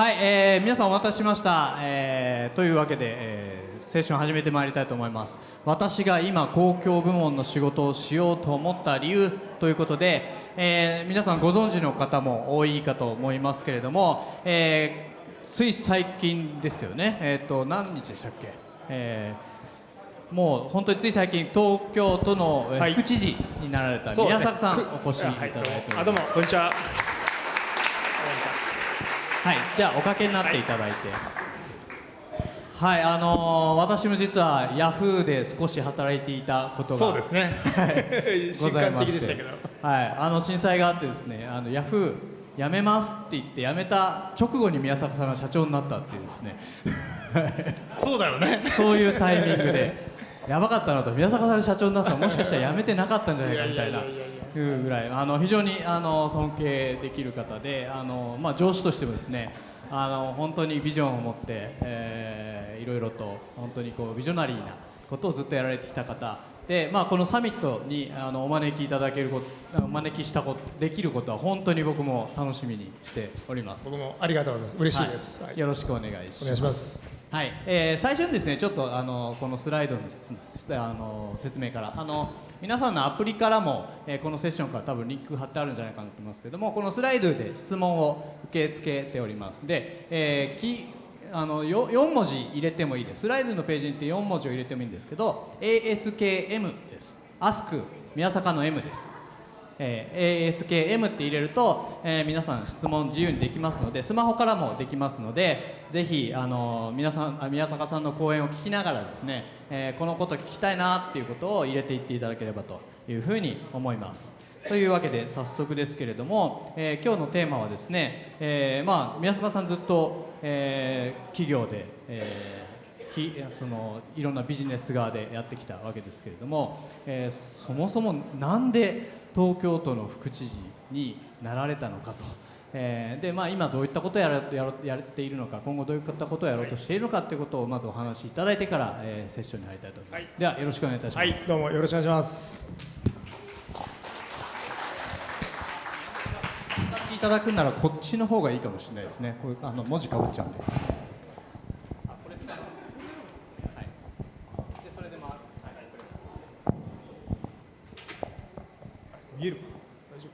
はい、えー皆さんお待たせしました、えーというわけで、えーセッション始めてまいりたいと思います。私が今公共部門の仕事をしようと思った理由ということで、えー皆さんご存知の方も多いかと思いますけれども、えーつい最近ですよね。えっ、と何日でしたっけ、えーもう本当につい最近東京都の副知事になられた宮坂さんくお越しいただいております、あどうも。こんにちははい、じゃあおかけになっていただいて。はい、あのー私も実はヤフーで少し働いていたことがそうですね。はい。瞬間的でしたけど。はい、あの震災があってですね、あのヤフー辞めますって言って辞めた直後に宮坂さんが社長になったっていうですね。そうだよね。そういうタイミングで。やばかったなと。宮坂さん社長になったらもしかしたら辞めてなかったんじゃないかみたいないうぐらいあの非常にあの尊敬できる方であの、まあ、上司としてもですねあの本当にビジョンを持って、えーいろいろと本当にこうビジョナリーなことをずっとやられてきた方で、まあ、このサミットにあのお招きいただけることお招きしたことできることは本当に僕も楽しみにしております。僕もありがとうございます嬉しいです、はいよろしくお願いします。お願いしますはい、えー最初にですねちょっとあのこのスライドのあの説明からあの皆さんのアプリからも、えーこのセッションから多分リンク貼ってあるんじゃないかなと思いますけどもこのスライドで質問を受け付けております。で、えーきあのよ4文字入れてもいいです。スライドのページに行って4文字を入れてもいいんですけど ASKM です。Ask 宮坂の M です。えー ASKM って入れると、えー皆さん質問自由にできますのでスマホからもできますのでぜひあの皆さん宮坂さんの講演を聞きながらですね、えーこのこと聞きたいなっていうことを入れていっていただければというふうに思います。というわけで早速ですけれども、えー今日のテーマはですね、えーまあ、宮坂さんずっと、えー企業で、えーひそのいろんなビジネス側でやってきたわけですけれども、えーそもそもなんで東京都の副知事になられたのかと、えーでまあ、今どういったことをやらやろやっているのか今後どういったことをやろうとしているのかということをまずお話しいただいてから、えーセッションに入りたいと思います、はい。ではよろしくお願いいたします、はいどうもよろしくお願いします。いただくならこっちの方がいいかもしれないですね。これあの文字かぶっちゃうんであこれ使いますはいでそれで回るはいこれ見えるかな大丈夫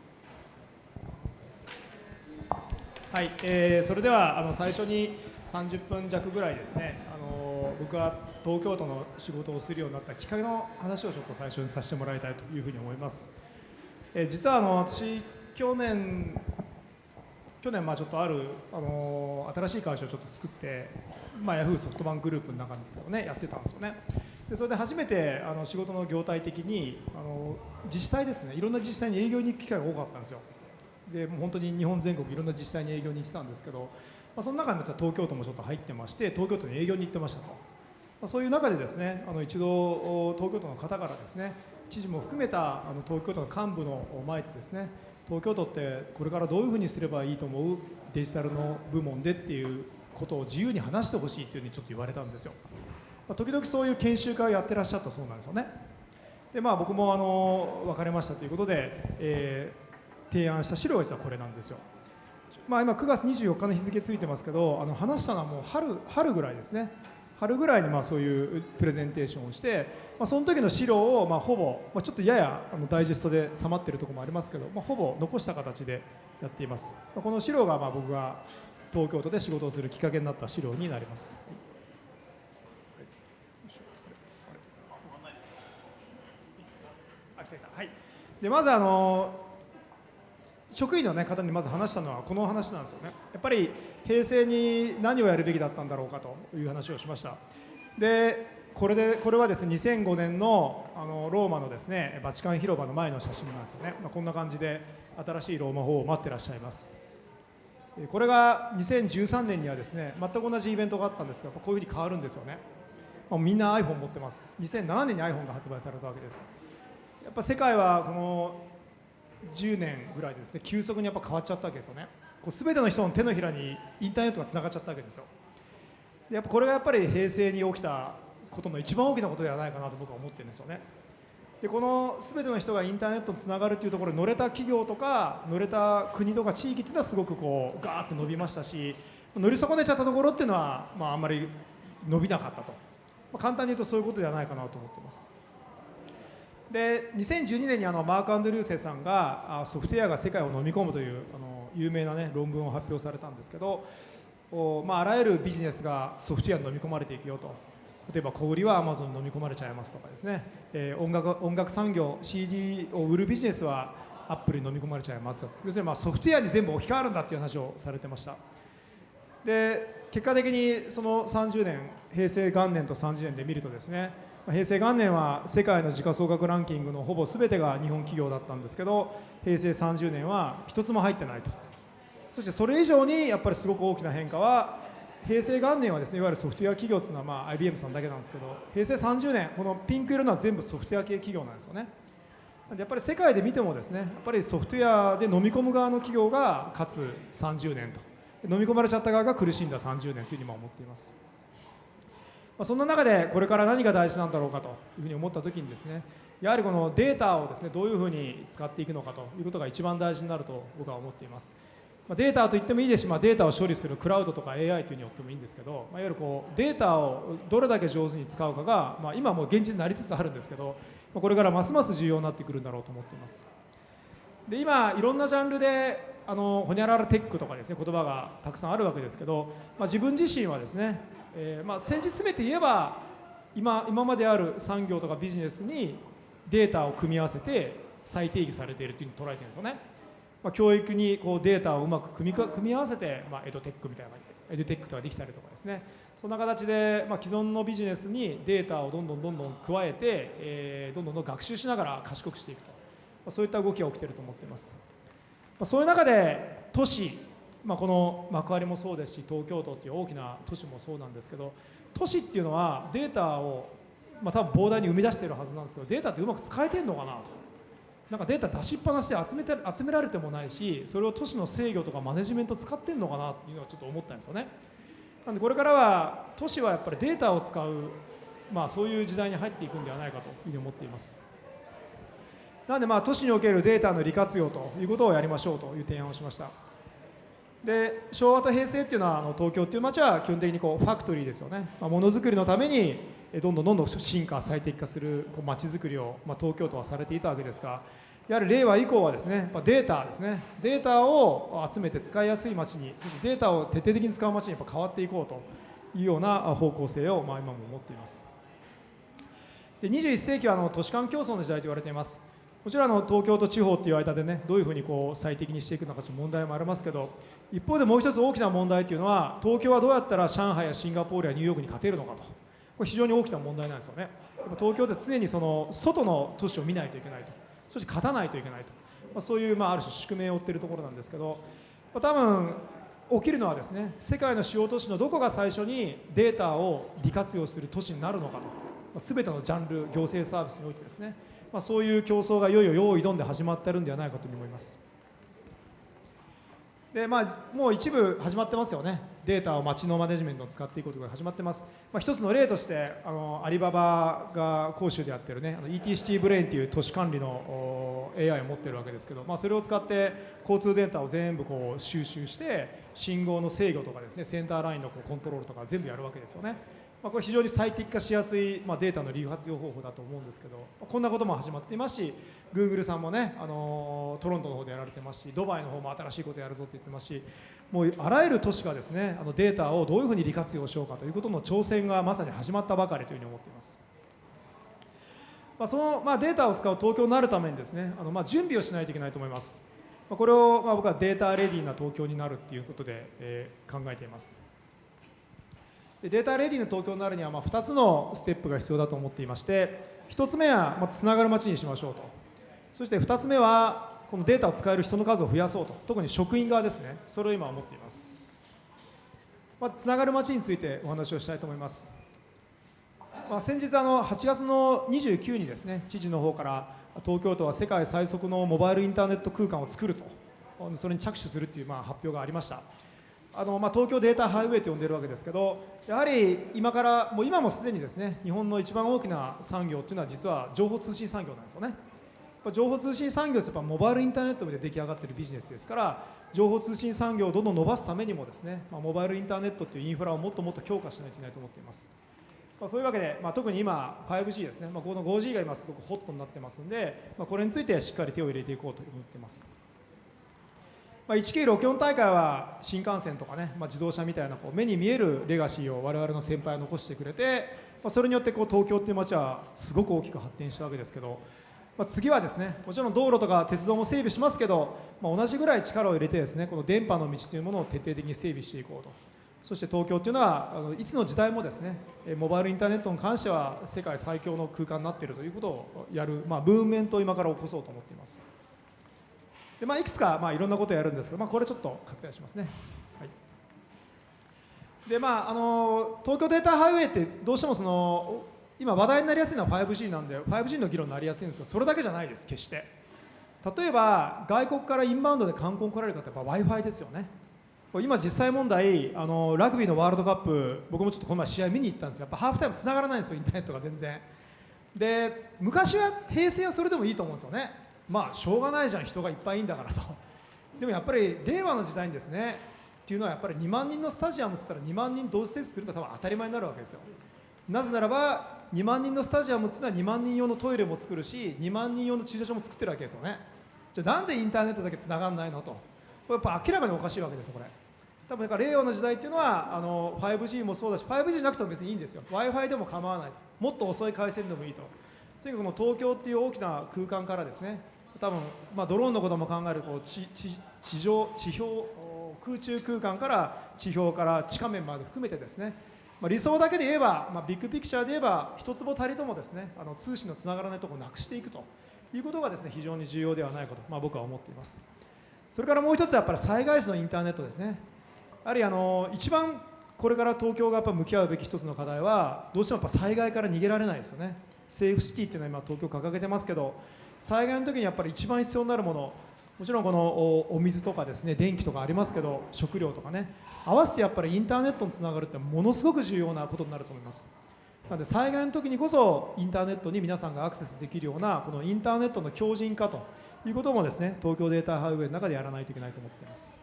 はい、えーそれではあの最初に30分弱ぐらいですねあの僕が東京都の仕事をするようになったきっかけの話をちょっと最初にさせてもらいたいというふうに思います、えー実はあの私去年去年まあちょっとあるあの新しい会社をちょっと作ってまあヤフーソフトバンクグループの中ですけどねやってたんですよね。でそれで初めてあの仕事の業態的にあの自治体ですねいろんな自治体に営業に行く機会が多かったんですよ。でもう本当に日本全国いろんな自治体に営業に行ってたんですけど、まあ、その中にですね東京都もちょっと入ってまして東京都に営業に行ってましたと、まあ、そういう中でですねあの一度東京都の方からですね知事も含めたあの東京都の幹部の前でですね東京都ってこれからどういうふうにすればいいと思うデジタルの部門でっていうことを自由に話してほしいっていうふうにちょっと言われたんですよ、まあ、時々そういう研修会をやってらっしゃったそうなんですよね。でまあ僕もあの別れましたということで、えー提案した資料が実はこれなんですよ。まあ、今9月24日の日付ついてますけどあの話したのはもう春春ぐらいですね。春ぐらいにまあそういうプレゼンテーションをして、まあ、その時の資料をまあほぼ、まあ、ちょっとややあのダイジェストで収まってるところもありますけど、まあ、ほぼ残した形でやっています、まあ、この資料がまあ僕が東京都で仕事をするきっかけになった資料になります、はい。でまずあの職員の、ね、方にまず話したのはこの話なんですよね。やっぱり平成に何をやるべきだったんだろうかという話をしました。でこれでこれはですね2005年のあのローマのですねバチカン広場の前の写真なんですよね、まあ、こんな感じで新しいローマ法を待ってらっしゃいます。これが2013年にはですね全く同じイベントがあったんですがこういうふうに変わるんですよね、まあみんな iPhone 持ってます。2007年に iPhone が発売されたわけです。やっぱ世界はこの10年ぐらいですね。急速にやっぱ変わっちゃったわけですよね。こう全ての人の手のひらにインターネットがつながっちゃったわけですよ。でやっぱこれがやっぱり平成に起きたことの一番大きなことではないかなと僕は思ってるんですよね。でこの全ての人がインターネットにつながるというところ乗れた企業とか乗れた国とか地域っていうのはすごくこうガーッと伸びましたし乗り損ねちゃったところっていうのは、まあ、あんまり伸びなかったと、まあ、簡単に言うとそういうことではないかなと思ってます。で2012年にあのマーク・アンドリューセさんがソフトウェアが世界を飲み込むというあの有名な、ね、論文を発表されたんですけどお、まあ、あらゆるビジネスがソフトウェアに飲み込まれていくよと。例えば小売りはアマゾンに飲み込まれちゃいますとかですね、えー、音楽音楽産業 CD を売るビジネスはアップルに飲み込まれちゃいますよ要するにまあソフトウェアに全部置き換わるんだっていう話をされてました。で結果的にその30年平成元年と30年で見るとですね平成元年は世界の時価総額ランキングのほぼ全てが日本企業だったんですけど平成30年は一つも入ってないと。そしてそれ以上にやっぱりすごく大きな変化は平成元年はですねいわゆるソフトウェア企業というのはまあ IBM さんだけなんですけど平成30年このピンク色のは全部ソフトウェア系企業なんですよね。やっぱり世界で見てもですねやっぱりソフトウェアで飲み込む側の企業がかつ30年と。飲み込まれちゃった側が苦しんだ30年というふうに思っています。まあ、そんな中でこれから何が大事なんだろうかというふうに思った時にですねやはりこのデータをですねどういうふうに使っていくのかということが一番大事になると僕は思っています。まあ、データと言ってもいいですし、まあ、データを処理するクラウドとか AI というによってもいいんですけど、まあ、いわゆるこうデータをどれだけ上手に使うかが、まあ、今もう現実になりつつあるんですけどまこれからますます重要になってくるんだろうと思っています。で今いろんなジャンルであのホニャララテックとかですね言葉がたくさんあるわけですけど、まあ、自分自身はですねえーまあ、先日詰めて言えば今今まである産業とかビジネスにデータを組み合わせて再定義されているというふうに捉えてるんですよね、まあ、教育にこうデータをうまく組み組み合わせて、まあ、エドテックみたいなエドテックとかできたりとかですね。そんな形で、まあ、既存のビジネスにデータをどんどんどんどん加えて、えー、どんどんどん学習しながら賢くしていくと、まあ、そういった動きが起きていると思っています、まあ、そういう中で都市まあ、この幕張もそうですし東京都っていう大きな都市もそうなんですけど都市っていうのはデータを、まあ、多分膨大に生み出しているはずなんですけどデータってうまく使えてるのかなと。なんかデータ出しっぱなしで集めて集められてもないしそれを都市の制御とかマネジメント使ってるのかなっていうのはちょっと思ったんですよね。なんでこれからは都市はやっぱりデータを使う、まあ、そういう時代に入っていくんではないかというふうに思っています。なのでまあ都市におけるデータの利活用ということをやりましょうという提案をしました。で昭和と平成っていうのはあの東京っていう街は基本的にこうファクトリーですよね、まあ、ものづくりのためにどんどんどんどん進化最適化するこう街づくりを、まあ、東京都はされていたわけですがやはり令和以降はですねまあデータですね。データを集めて使いやすい街にそしてデータを徹底的に使う街にやっぱ変わっていこうというような方向性をまあ今も持っています。で21世紀はあの都市間競争の時代と言われています。もちろんあの東京と地方っていう間でねどういうふうにこう最適にしていくのかという問題もありますけど一方でもう一つ大きな問題というのは東京はどうやったら上海やシンガポールやニューヨークに勝てるのかと。これ非常に大きな問題なんですよね。東京って常にその外の都市を見ないといけないと。そして勝たないといけないと、まあ、そういうまあある種宿命を負っているところなんですけど、まあ、多分起きるのはですね世界の主要都市のどこが最初にデータを利活用する都市になるのかと、まあ、全てのジャンル行政サービスにおいてですね。まあ、そういう競争がいよいよ用意どんで始まってるんではないかと思います。でまあ、もう一部始まってますよね、データを街のマネジメントを使っていくことが始まってます、まあ、一つの例としてあのアリババが講習でやってるね、ET シティブレインという都市管理の AI を持ってるわけですけど、まあ、それを使って交通データを全部こう収集して、信号の制御とかですね、センターラインのこうコントロールとか全部やるわけですよね。まあ、これ非常に最適化しやすい、まあ、データの利活用方法だと思うんですけど、まあ、こんなことも始まっていますし Google さんもね、あのトロントの方でやられてますしドバイの方も新しいことやるぞって言ってますしもうあらゆる都市がですねあのデータをどういうふうに利活用しようかということの挑戦がまさに始まったばかりというふうに思っています。まあ、その、まあ、データを使う東京になるためにですねあの、まあ、準備をしないといけないと思います。これを、まあ、僕はデータレディーな東京になるっていうことで、えー、考えています。でデータレディの東京になるにはまあ2つのステップが必要だと思っていまして1つ目はまあつながる街にしましょうと。そして2つ目はこのデータを使える人の数を増やそうと。特に職員側ですね。それを今思っています、まあ、つながる街についてお話をしたいと思います、まあ、先日あの8月の29にですね知事の方から東京都は世界最速のモバイルインターネット空間を作ると。それに着手するというまあ発表がありました。あのまあ、東京データハイウェイと呼んでるわけですけどやはり今からもう今もすでにですね日本の一番大きな産業っていうのは実は情報通信産業なんですよね情報通信産業ってやっぱモバイルインターネットで出来上がっているビジネスですから情報通信産業をどんどん伸ばすためにもですね、まあ、モバイルインターネットっていうインフラをもっともっと強化しないといけないと思っています。まあ、こういうわけで、まあ、特に今 5G ですね、まあ、この 5G が今すごくホットになってますんで、まあ、これについてしっかり手を入れていこうと思っています。まあ、1964大会は新幹線とかね、まあ、自動車みたいなこう目に見えるレガシーを我々の先輩は残してくれて、まあ、それによってこう東京っていう街はすごく大きく発展したわけですけど、まあ、次はですねもちろん道路とか鉄道も整備しますけど、まあ、同じぐらい力を入れてですねこの電波の道というものを徹底的に整備していこうと。そして東京っていうのはあのいつの時代もですねモバイルインターネットに関しては世界最強の空間になっているということをやる、まあ、ムーブメントを今から起こそうと思っています。で、まあ、いくつか、まあ、いろんなことをやるんですけど、まあ、これちょっと割愛しますね、はい。でまあ、あの東京データハイウェイってどうしてもその今話題になりやすいのは 5G なんで 5G の議論になりやすいんですがそれだけじゃないです決して。例えば外国からインバウンドで観光に来られる方は w i f i ですよね。今実際問題あのラグビーのワールドカップ僕もちょっとこの前試合見に行ったんですよ。やっぱハーフタイムつながらないんですよインターネットが全然。で昔は平成はそれでもいいと思うんですよね。まあしょうがないじゃん人がいっぱいいんだからと。でもやっぱり令和の時代にですねっていうのはやっぱり2万人のスタジアムっつったら2万人同時接種するのは多分当たり前になるわけですよ。なぜならば2万人のスタジアムっていうのは2万人用のトイレも作るし2万人用の駐車場も作ってるわけですよね。じゃあなんでインターネットだけつながんないのと。これやっぱ明らかにおかしいわけですよこれ。多分だから令和の時代っていうのはあの 5G もそうだし 5G じゃなくても別にいいんですよ。w i f i でも構わないと。もっと遅い回線でもいいと。とにかくこの東京っていう大きな空間からですね多分、まあ、ドローンのことも考えるこう地地地上地表空中空間から地表から地下面まで含めてですね。まあ、理想だけで言えば、まあ、ビッグピクチャーで言えば一坪たりともですねあの通信のつながらないところをなくしていくと。いうことがですね非常に重要ではないかと、まあ、僕は思っています。それからもう一つはやっぱり災害時のインターネットですね。やはりあの一番これから東京がやっぱ向き合うべき一つの課題はどうしてもやっぱ災害から逃げられないですよね。セーフシティっていうのは今東京掲げてますけど災害の時にやっぱり一番必要になるものもちろんこのお水とかですね電気とかありますけど食料とかね合わせてやっぱりインターネットにつながるってものすごく重要なことになると思います。なので災害の時にこそインターネットに皆さんがアクセスできるようなこのインターネットの強靭化ということもですね東京データハイウェイの中でやらないといけないと思っています。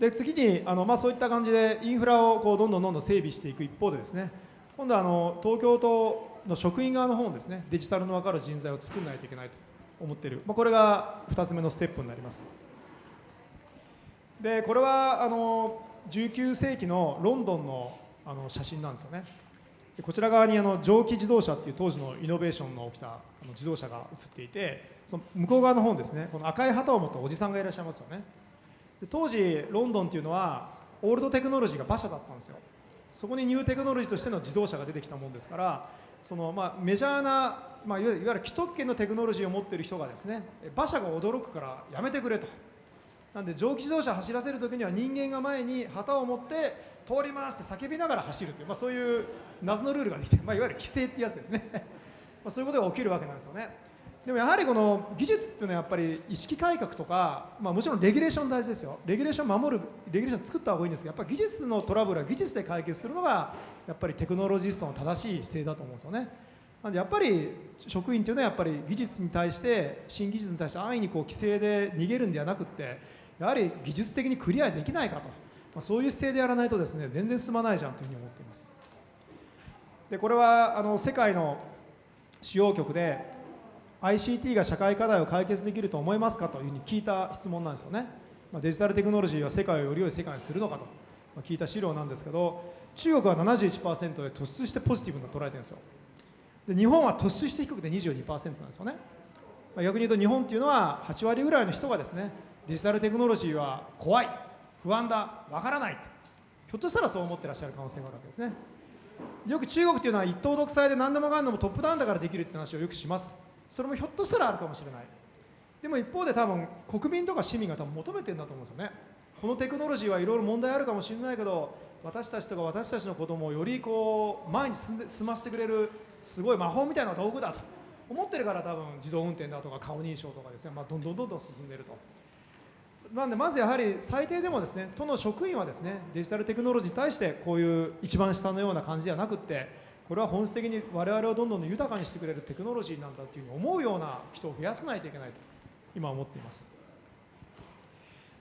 で次にあの、まあ、そういった感じでインフラをこうどんどんどんどん整備していく一方でですね今度はあの東京都の職員側の方もですねデジタルの分かる人材を作らないといけないと思っている、まあ、これが2つ目のステップになります。でこれはあの19世紀のロンドンのあの写真なんですよね。こちら側にあの蒸気自動車っていう当時のイノベーションの起きたあの自動車が映っていてその向こう側の方にですねこの赤い旗を持ったおじさんがいらっしゃいますよね。で当時ロンドンっていうのはオールドテクノロジーが馬車だったんですよ。そこにニューテクノロジーとしての自動車が出てきたもんですからそのまあメジャーな、まあ、いわゆる既得権のテクノロジーを持っている人がですね馬車が驚くからやめてくれと。なんで蒸気自動車走らせるときには人間が前に旗を持って通りますって叫びながら走るという、まあ、そういう謎のルールができて、まあ、いわゆる規制ってやつですね。まあそういうことが起きるわけなんですよね。でもやはりこの技術っていうのはやっぱり意識改革とか、まあ、もちろんレギュレーション大事ですよ。レギュレーション守るレギュレーション作った方がいいんですけどやっぱり技術のトラブルは技術で解決するのがやっぱりテクノロジストの正しい姿勢だと思うんですよね。なんでやっぱり職員というのはやっぱり技術に対して新技術に対して安易にこう規制で逃げるんではなくってやはり技術的にクリアできないかと、まあ、そういう姿勢でやらないとですね全然進まないじゃんというふうに思っています。でこれはあの世界の主要局で ICT が社会課題を解決できると思いますかというふうに聞いた質問なんですよね、まあ、デジタルテクノロジーは世界をより良い世界にするのかと、聞いた資料なんですけど中国は71%で突出してポジティブな捉えてるんですよ。で日本は突出して低くて22%なんですよね、まあ、逆に言うと日本っていうのは8割ぐらいの人がですねデジタルテクノロジーは怖い不安だわからないと。ひょっとしたらそう思ってらっしゃる可能性があるわけですね。よく中国っていうのは一党独裁で何でもかんでもトップダウンだからできるって話をよくします。それもひょっとしたらあるかもしれない。でも一方で多分国民とか市民が多分求めてるんだと思うんですよね。このテクノロジーはいろいろ問題あるかもしれないけど私たちとか私たちの子供をよりこう前に進んで進ませてくれるすごい魔法みたいな道具だと思ってるから多分自動運転だとか顔認証とかですね、まあ、どんどんどんどん進んでると。なんでまずやはり最低でもですね都の職員はですねデジタルテクノロジーに対してこういう一番下のような感じじゃなくってこれは本質的に我々をどんどん豊かにしてくれるテクノロジーなんだというふうに思うような人を増やさないといけないと今思っています。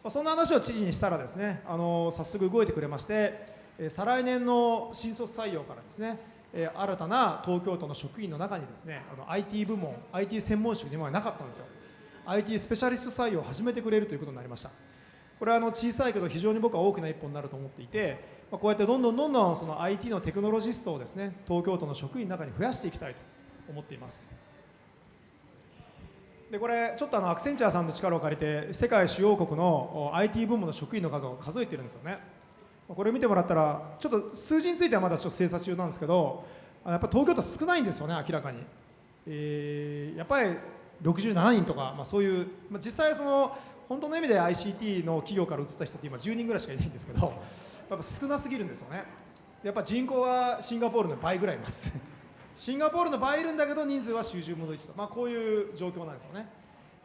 そんな話を知事にしたらですねあの早速動いてくれまして再来年の新卒採用からですね新たな東京都の職員の中にですねあの IT 部門 IT 専門職に今までなかったんですよ。IT スペシャリスト採用を始めてくれるということになりました。これはあの小さいけど非常に僕は大きな一歩になると思っていてこうやってどんどんどんどんその IT のテクノロジストをですね東京都の職員の中に増やしていきたいと思っています。でこれちょっとあのアクセンチャーさんの力を借りて世界主要国の IT 部門の職員の数を数えてるんですよね。これ見てもらったらちょっと数字についてはまだちょっと精査中なんですけどやっぱ東京都少ないんですよね明らかに、えー、やっぱり67人とか、まあ、そういう、まあ、実際その本当の意味で ICT の企業から移った人って今10人ぐらいしかいないんですけどやっぱ少なすぎるんですよね。やっぱ人口はシンガポールの倍ぐらいいます。シンガポールの倍いるんだけど人数は集中戻りと、まあ、こういう状況なんですよね。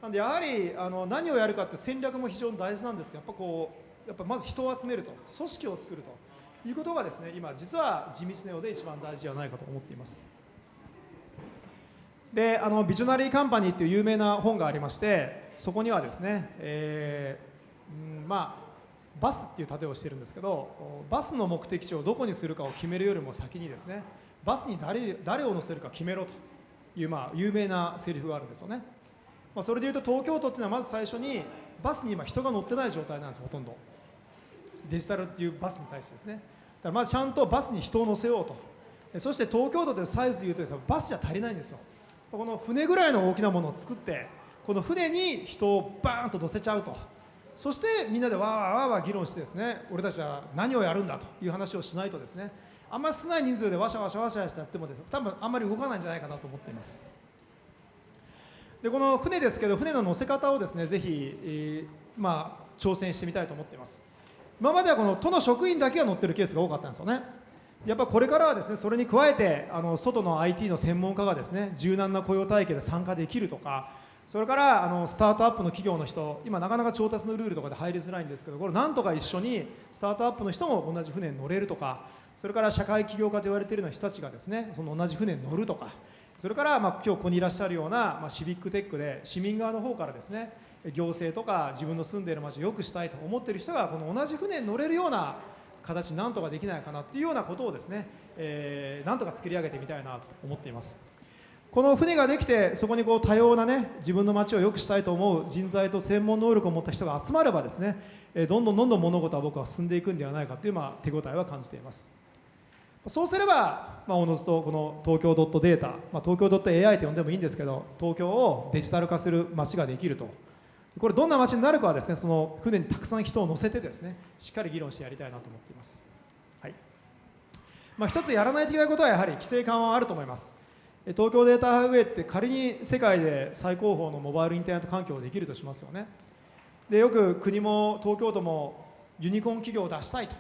なんでやはりあの何をやるかって戦略も非常に大事なんですけどやっぱこうやっぱまず人を集めると。組織を作ると。いうことがですね今実は地道なようで一番大事ではないかと思っています。であのビジョナリーカンパニーっていう有名な本がありましてそこにはですね、えー、うんまあバスっていう盾をしてるんですけどバスの目的地をどこにするかを決めるよりも先にですねバスに誰誰を乗せるか決めろという、まあ、有名なセリフがあるんですよね、まあ、それでいうと東京都っていうのはまず最初にバスに今人が乗ってない状態なんですほとんど。デジタルっていうバスに対してですね。だからまずちゃんとバスに人を乗せようと。そして東京都というサイズでいうとです、ね、バスじゃ足りないんですよ。この船ぐらいの大きなものを作ってこの船に人をバーンと乗せちゃうと。そしてみんなでわーわーわーわー議論してですね俺たちは何をやるんだという話をしないとですねあんまり少ない人数でわしゃわしゃわしゃしてやってもです、ね、多分あんまり動かないんじゃないかなと思っています。でこの船ですけど船の乗せ方をですねぜひ、えー、まあ挑戦してみたいと思っています。今まではこの都の職員だけが乗ってるケースが多かったんですよね。やっぱこれからはですねそれに加えてあの外の IT の専門家がですね柔軟な雇用体系で参加できるとかそれからあのスタートアップの企業の人今なかなか調達のルールとかで入りづらいんですけどこれなんとか一緒にスタートアップの人も同じ船に乗れるとかそれから社会起業家と言われているような人たちがですねその同じ船に乗るとかそれからまあ今日ここにいらっしゃるような、まあ、シビックテックで市民側の方からですね行政とか自分の住んでいる街を良くしたいと思っている人がこの同じ船に乗れるような形なんとかできないかなっていうようなことをですね、えー、なんとか作り上げてみたいなと思っています。この船ができてそこにこう多様なね自分の街を良くしたいと思う人材と専門能力を持った人が集まればですねどんどんどんどん物事は僕は進んでいくんではないかという、まあ、手応えは感じています。そうすれば、まあ、おのずとこの東京ドットデータ、まあ、東京ドット AI と呼んでもいいんですけど東京をデジタル化する街ができると。これどんな街になるかはですねその船にたくさん人を乗せてですねしっかり議論してやりたいなと思っています、はい。まあ、一つやらないといけないことはやはり規制緩和はあると思います。東京データハイウェイって仮に世界で最高峰のモバイルインターネット環境ができるとしますよね。でよく国も東京都もユニコーン企業を出したいと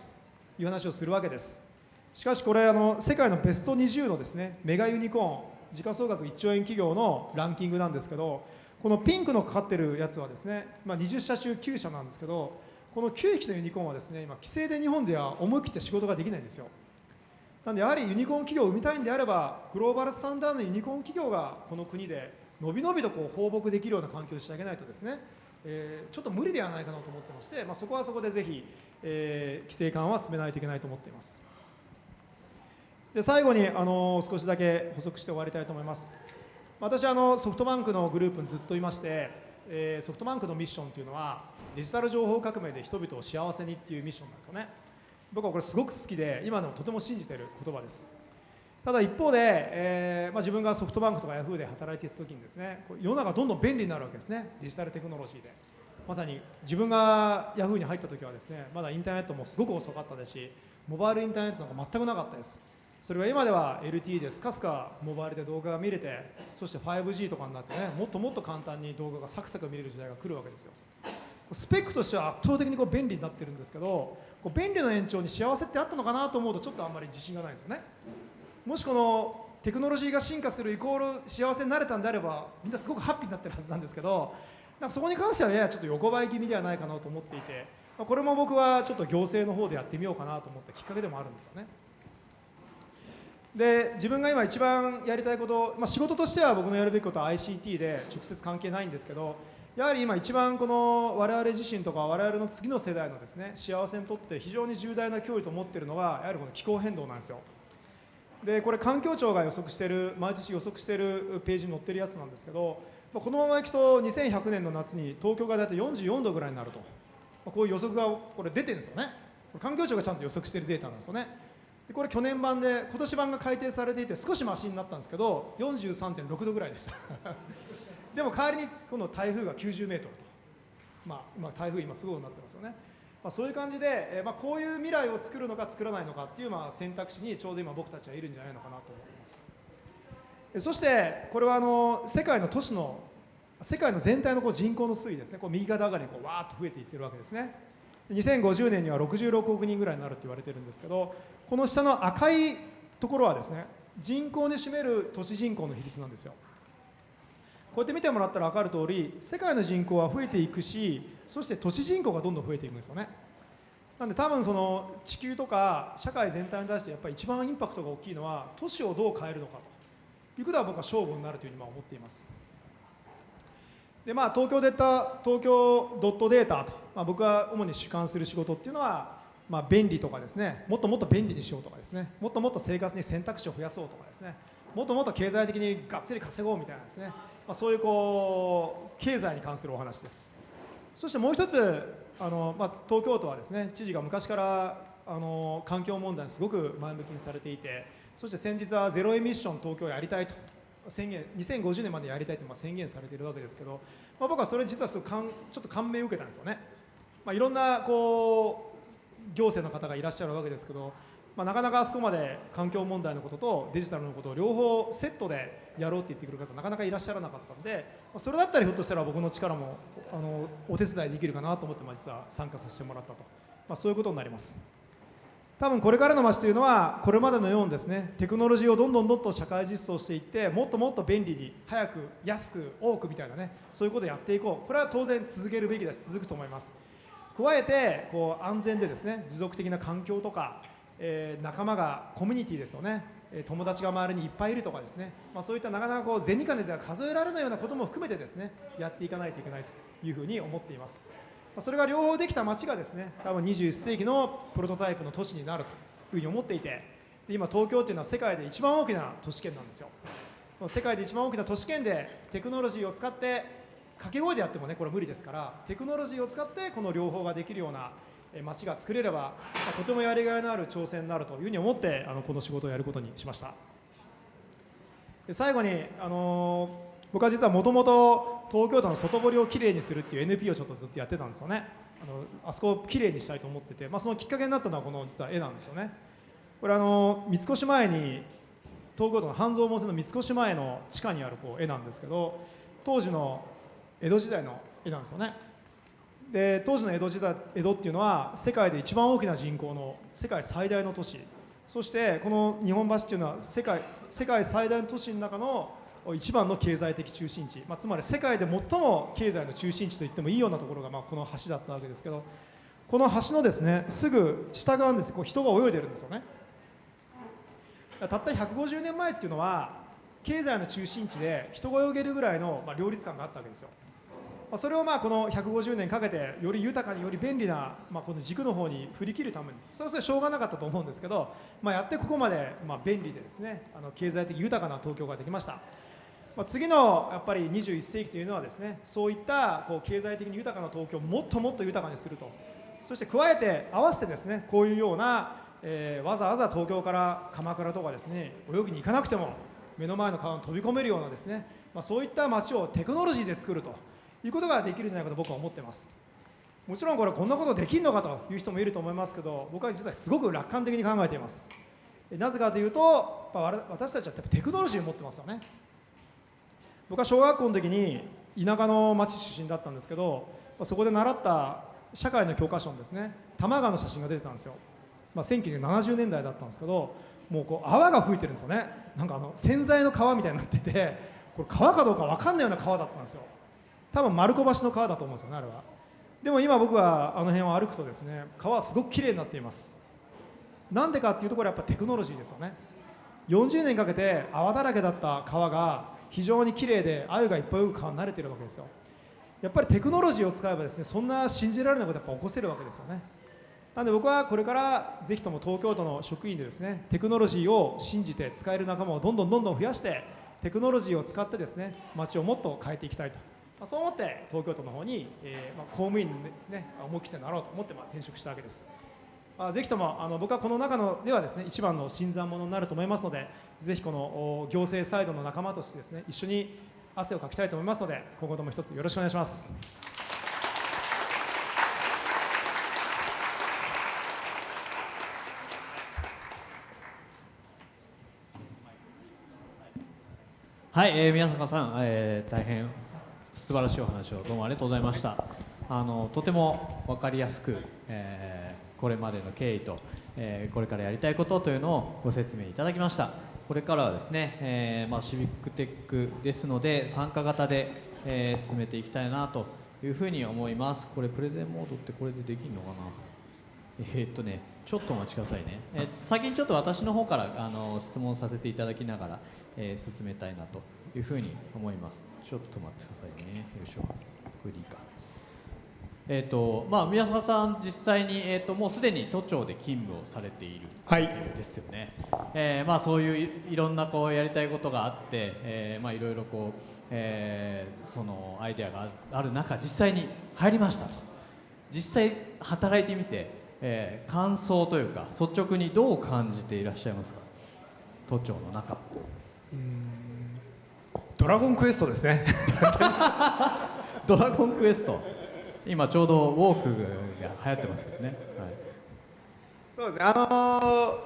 いう話をするわけです。しかしこれあの世界のベスト20のですねメガユニコーン時価総額1兆円企業のランキングなんですけどこのピンクのかかってるやつはですね、まあ、20社中9社なんですけどこの9匹のユニコーンはですね今規制で日本では思い切って仕事ができないんですよ。なんでやはりユニコーン企業を生みたいんであればグローバルスタンダードのユニコーン企業がこの国でのびのびとこう放牧できるような環境にしてあげないとですね、えー、ちょっと無理ではないかなと思ってまして、まあ、そこはそこでぜひ、えー、規制緩和は進めないといけないと思っています。で最後に、あのー、少しだけ補足して終わりたいと思います。私はあのソフトバンクのグループにずっといまして、え、ソフトバンクのミッションというのはデジタル情報革命で人々を幸せにっていうミッションなんですよね。僕はこれすごく好きで今でもとても信じている言葉です。ただ一方で、えーまあ、自分がソフトバンクとかヤフーで働いていた時にですね世の中どんどん便利になるわけですね。デジタルテクノロジーで。まさに自分がヤフーに入った時はですねまだインターネットもすごく遅かったですしモバイルインターネットなんか全くなかったです。それは今では LTE でスカスカモバイルで動画が見れてそして 5G とかになってねもっともっと簡単に動画がサクサク見れる時代が来るわけですよ。スペックとしては圧倒的にこう便利になってるんですけどこう便利の延長に幸せってあったのかなと思うとちょっとあんまり自信がないですよね。もしこのテクノロジーが進化するイコール幸せになれたんであればみんなすごくハッピーになってるはずなんですけどなんかそこに関してはややちょっと横ばい気味ではないかなと思っていて、まあ、これも僕はちょっと行政の方でやってみようかなと思ったきっかけでもあるんですよね。で自分が今一番やりたいこと、まあ、仕事としては僕のやるべきことは ICT で直接関係ないんですけどやはり今一番この我々自身とか我々の次の世代のですね幸せにとって非常に重大な脅威と思っているのはやはりこの気候変動なんですよ。でこれ環境庁が予測している毎年予測しているページに載ってるやつなんですけどこのままいくと2100年の夏に東京が大体44度ぐらいになると。こういう予測がこれ出てるんですよね。環境省がちゃんと予測しているデータなんですよね。でこれ去年版で今年版が改定されていて少しマシになったんですけど43.6度ぐらいでした。でも代わりにこの台風が90メートルと、まあ、今台風今すごいなってますよね、まあ、そういう感じで、えまあ、こういう未来を作るのか作らないのかっていうまあ選択肢にちょうど今僕たちはいるんじゃないのかなと思ってます。そしてこれはあの世界の都市の世界の全体のこう人口の推移ですね。こう右肩上がりにこうわーっと増えていってるわけですね。2050年には66億人ぐらいになると言われてるんですけどこの下の赤いところはですね人口に占める都市人口の比率なんですよ。こうやって見てもらったら分かる通り世界の人口は増えていくしそして都市人口がどんどん増えていくんですよね。なんで多分その地球とか社会全体に対してやっぱり一番インパクトが大きいのは都市をどう変えるのかと。いうことは僕は勝負になるというふうに思っています。でまあ、東京データ東京ドットデータと、まあ、僕が主に主管する仕事っていうのは、まあ、便利とかですね。もっともっと便利にしようとかですね。もっともっと生活に選択肢を増やそうとかですね。もっともっと経済的にがっつり稼ごうみたいなですね、まあ、そういうこう経済に関するお話です。そしてもう一つあの、まあ、東京都はですね知事が昔からあの環境問題にすごく前向きにされていてそして先日はゼロエミッション東京やりたいと。宣言2050年までやりたいと宣言されているわけですけど、まあ、僕はそれ実はすごかんちょっと感銘を受けたんですよね、まあ、いろんなこう行政の方がいらっしゃるわけですけど、まあ、なかなかあそこまで環境問題のこととデジタルのことを両方セットでやろうって言ってくる方なかなかいらっしゃらなかったので、まあ、それだったらひょっとしたら僕の力もあのお手伝いできるかなと思って、まあ、実は参加させてもらったと、まあ、そういうことになります。多分これからの街というのはこれまでのようにですねテクノロジーをどんどんどんどん社会実装していってもっともっと便利に早く安く多くみたいなねそういうことをやっていこう。これは当然続けるべきだし続くと思います。加えてこう安全でですね持続的な環境とか、えー、仲間がコミュニティですよね。友達が周りにいっぱいいるとかですね、まあ、そういったなかなかこう銭金では数えられないようなことも含めてですねやっていかないといけないというふうに思っています。それが両方できた街がですね多分21世紀のプロトタイプの都市になるというふうに思っていてで今東京っていうのは世界で一番大きな都市圏なんですよ。世界で一番大きな都市圏でテクノロジーを使って掛け声でやってもねこれ無理ですからテクノロジーを使ってこの両方ができるような街が作れれば、とてもやりがいのある挑戦になるというふうに思ってあのこの仕事をやることにしました。で最後に、あの僕は実はもともと東京都の外堀をきれいにするっていう NP をちょっとずっとやってたんですよね。あのあそこをきれいにしたいと思ってて、まあ、そのきっかけになったのはこの実は絵なんですよね。これあの三越前に東京都の半蔵門線の三越前の地下にあるこう絵なんですけど当時の江戸時代の絵なんですよね。で当時の江戸時代江戸っていうのは世界で一番大きな人口の世界最大の都市。そしてこの日本橋っていうのは世界世界最大の都市の中の一番の経済的中心地、まあ、つまり世界で最も経済の中心地と言ってもいいようなところが、まあ、この橋だったわけですけど。この橋のですねすぐ下側にですこう人が泳いでるんですよね。たった150年前っていうのは経済の中心地で人が泳げるぐらいの、まあ、両立感があったわけですよ。まあそれをまあこの150年かけてより豊かにより便利な、まあ、この軸の方に振り切るためにそれはそれしょうがなかったと思うんですけど、まあ、やってここまでまあ便利でですねあの経済的豊かな東京ができました。まあ、次のやっぱり21世紀というのはですねそういったこう経済的に豊かな東京をもっともっと豊かにすると。そして加えて合わせてですねこういうような、えー、わざわざ東京から鎌倉とかですね泳ぎに行かなくても目の前の川に飛び込めるようなですね、まあ、そういった街をテクノロジーで作ると。いうことができるんじゃないかと僕は思ってます。もちろんこれこんなことできるのかという人もいると思いますけど僕は実はすごく楽観的に考えています。なぜかというと私たちはテクノロジーを持ってますよね。僕は小学校の時に田舎の町出身だったんですけどそこで習った社会の教科書にですね多摩川の写真が出てたんですよ、まあ、1970年代だったんですけどもうこう泡が吹いてるんですよね。なんかあの洗剤の川みたいになっててこれ川かどうか分かんないような川だったんですよ。多分丸子橋の川だと思うんですよねあれは。でも今僕はあの辺を歩くとですね川はすごくきれいになっています。なんでかっていうところはやっぱテクノロジーですよね。40年かけて泡だらけだった川が非常に綺麗で鮎がいっぱい泳ぐ川に慣れてるわけですよ。やっぱりテクノロジーを使えばですねそんな信じられないことやっぱ起こせるわけですよね。なので僕はこれからぜひとも東京都の職員でですねテクノロジーを信じて使える仲間をどんどんどんどん増やしてテクノロジーを使ってですね街をもっと変えていきたいと、まあ、そう思って東京都の方に、えーまあ、公務員ですね思い切ってなろうと思ってまあ転職したわけですあぜひともあの僕はこの中のではですね一番の新参者になると思いますのでぜひこの行政サイドの仲間としてですね一緒に汗をかきたいと思いますので今後とも一つよろしくお願いします。はい、えー、宮坂さん、えー、大変素晴らしいお話をどうもありがとうございました。あのとても分かりやすく、えー、これまでの経緯と、えー、これからやりたいことというのをご説明いただきました。これからはですね、えー、まあ、シビックテックですので参加型で、え進めていきたいなというふうに思います。これプレゼンモードってこれでできるのかな？えー、っとね、ちょっとお待ちくださいね。え先にちょっと私の方からあの質問させていただきながら、えー、進めたいなというふうに思います。ちょっと待ってくださいね。よいしょ。これでいいか。えーとまあ、宮坂さん、実際に、えーと、もうすでに都庁で勤務をされている、はい、ですよね、えーまあ、そういういろんなこうやりたいことがあって、えーまあ、いろいろこう、えー、そのアイデアがある中実際に入りましたと実際働いてみて、えー、感想というか率直にどう感じていらっしゃいますか？都庁の中ドラゴンクエストですね。ドラゴンクエスト。今ちょうどウォークが流行ってますよね、はい、そうですね。あのー、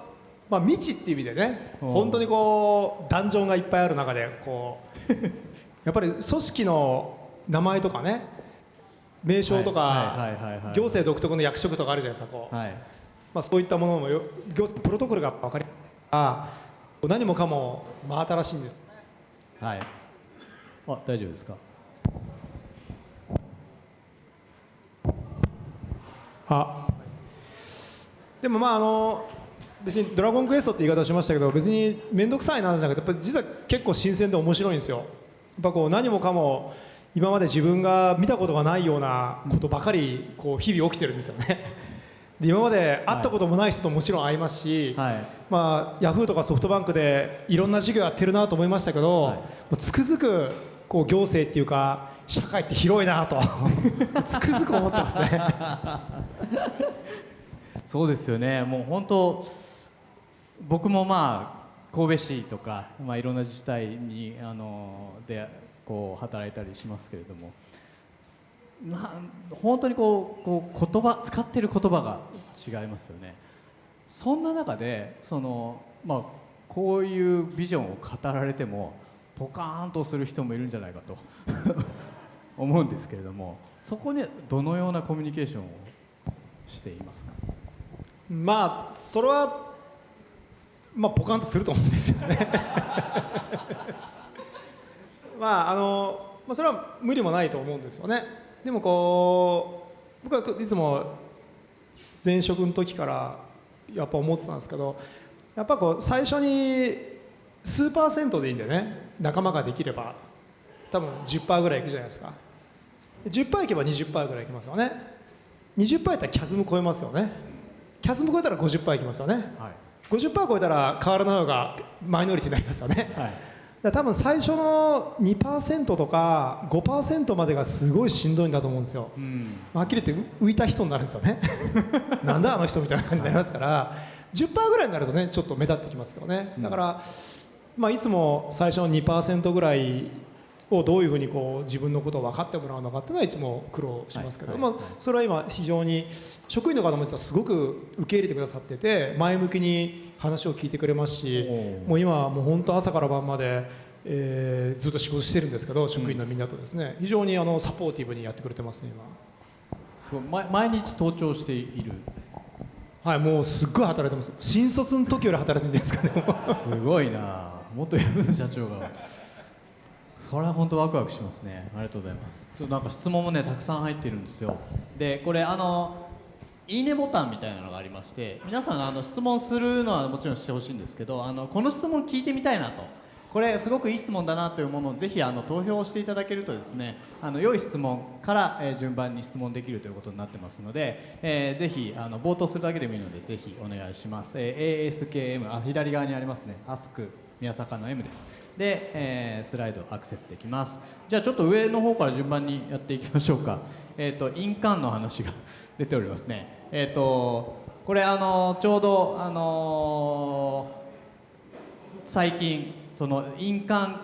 まあ未知っていう意味でね本当にこうダンジョンがいっぱいある中でこう やっぱり組織の名前とかね名称とか行政独特の役職とかあるじゃないですかこう、はい、まあ、そういったものも行政プロトコルが分かりあ何もかも真新しいんです。はいあ大丈夫ですか？あでもまああの別に「ドラゴンクエスト」って言い方しましたけど別に面倒くさいなじゃなくてやっぱ実は結構新鮮で面白いんですよ。やっぱこう何もかも今まで自分が見たことがないようなことばかりこう日々起きてるんですよね。で今まで会ったこともない人ともちろん会いますし、はい、まあ、ヤフーとかソフトバンクでいろんな授業やってるなと思いましたけど、はい、もうつくづくこう行政っていうか社会って広いなと。つくづく思ってますね。そうですよね。もう本当僕もまあ神戸市とか、まあ、いろんな自治体にあのでこう働いたりしますけれども。な本当にこうこう言葉使ってる言葉が違いますよね。そんな中でその、まあ、こういうビジョンを語られてもポカーンとする人もいるんじゃないかと 思うんですけれどもそこにどのようなコミュニケーションをしていますか？まあそれはまあポカンとすると思うんですよね。まああの、まあ、それは無理もないと思うんですよね。でもこう僕はいつも前職の時からやっぱ思ってたんですけどやっぱこう最初に数パーセントでいいんでね。仲間ができれば多分10%ぐらいいくじゃないですか。10%いけば20%ぐらいいきますよね。20%いったらキャズム超えますよね。キャズム超えたら50%いきますよね、はい、50%超えたら変わらない方がマイノリティになりますよね、はい、多分最初の2%とか5%までがすごいしんどいんだと思うんですよ、うん、はっきり言って浮いた人になるんですよね。なんだあの人みたいな感じになりますから、はい、10%ぐらいになるとねちょっと目立ってきますけどね。だから、まあ、いつも最初の2%ぐらいをどういうふうにこう自分のことを分かってもらうのかっていうのはいつも苦労しますけど、はいはい、まあ、それは今非常に職員の方も実はすごく受け入れてくださってて前向きに話を聞いてくれますしもう今もう本当朝から晩まで、えー、ずっと仕事してるんですけど職員のみんなとですね、非常にあのサポーティブにやってくれてますね今。そう毎日登庁している。はいもうすっごい働いてます。新卒の時より働いてるんですかねすごいな元山の社長が。それは本当ワクワクしますね。ありがとうございます。ちょっとなんか質問もねたくさん入ってるんですよ。でこれあのいいねボタンみたいなのがありまして皆さんあの質問するのはもちろんしてほしいんですけどあのこの質問聞いてみたいなと。これすごくいい質問だなというものをぜひあの投票していただけるとですねあの良い質問から、えー順番に質問できるということになってますので、えーぜひあの冒頭するだけでもいいのでぜひお願いします、えー ASKM あ左側にありますね。Ask 宮坂の M です。で、えースライドアクセスできます。じゃあちょっと上の方から順番にやっていきましょうか。えっ、と印鑑の話が 出ておりますね。えっ、とこれあのちょうどあの最近その印鑑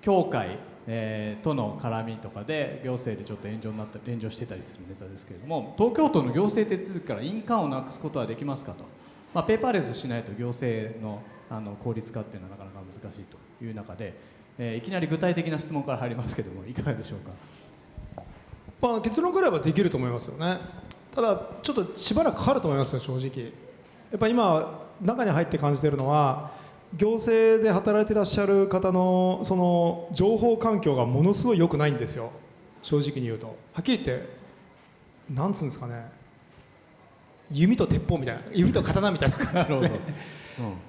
協会、えーとの絡みとかで行政でちょっと炎上になった炎上してたりするネタですけれども東京都の行政手続きから印鑑をなくすことはできますかと、まあ、ペーパーレスしないと行政のあの効率化っていうのはなかなか難しいという中で、えーいきなり具体的な質問から入りますけどもいかがでしょうか？まあ、結論から言えばできると思いますよね。ただちょっとしばらくかかると思いますよ正直。やっぱ今中に入って感じているのは行政で働いていらっしゃる方のその情報環境がものすごい良くないんですよ。正直に言うと。はっきり言ってなんつうんですかね。弓と鉄砲みたいな弓と刀みたいな感じですね。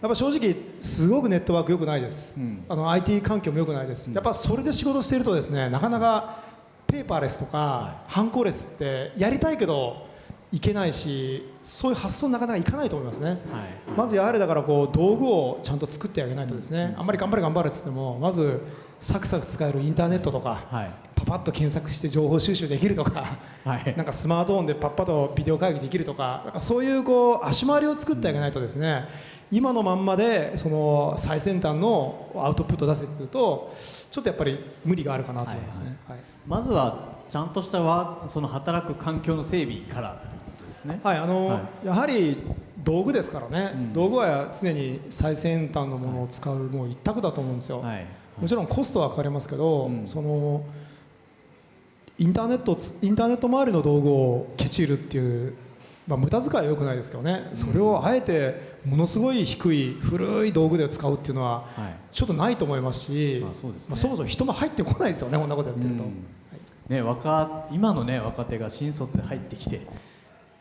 やっぱ正直すごくネットワーク良くないです、うん。あの IT 環境も良くないです、やっぱそれで仕事しているとですねなかなかペーパーレスとか、ハンコレスってやりたいけどいけないしそういう発想なかなかいかないと思いますね、はい。まずやはりだからこう道具をちゃんと作ってあげないとですね、あんまり頑張れ頑張れっつってもまずサクサク使えるインターネットとか、はいパパッと検索して情報収集できるとか、はい。なんかスマートフォンでパッパとビデオ会議できるとかなんかそういうこう足回りを作ってあげないとですね、今のまんまでその最先端のアウトプット出せっていうとちょっとやっぱり無理があるかなと思いますね。はいまずはちゃんとしたワーその働く環境の整備からということですね。はいあのはやはり道具ですからね、うん。道具は常に最先端のものを使うもう一択だと思うんですよ、はいもちろんコストはかかりますけど、うんそのインターネットインターネット周りの道具をケチるっていう、まあ、無駄遣いは良くないですけどね、それをあえてものすごい低い古い道具で使うっていうのははい。ちょっとないと思いますし、まあそまあそもそも人も入ってこないですよねこんなことやってると、うん。ね、若今の、ね、若手が新卒で入ってきて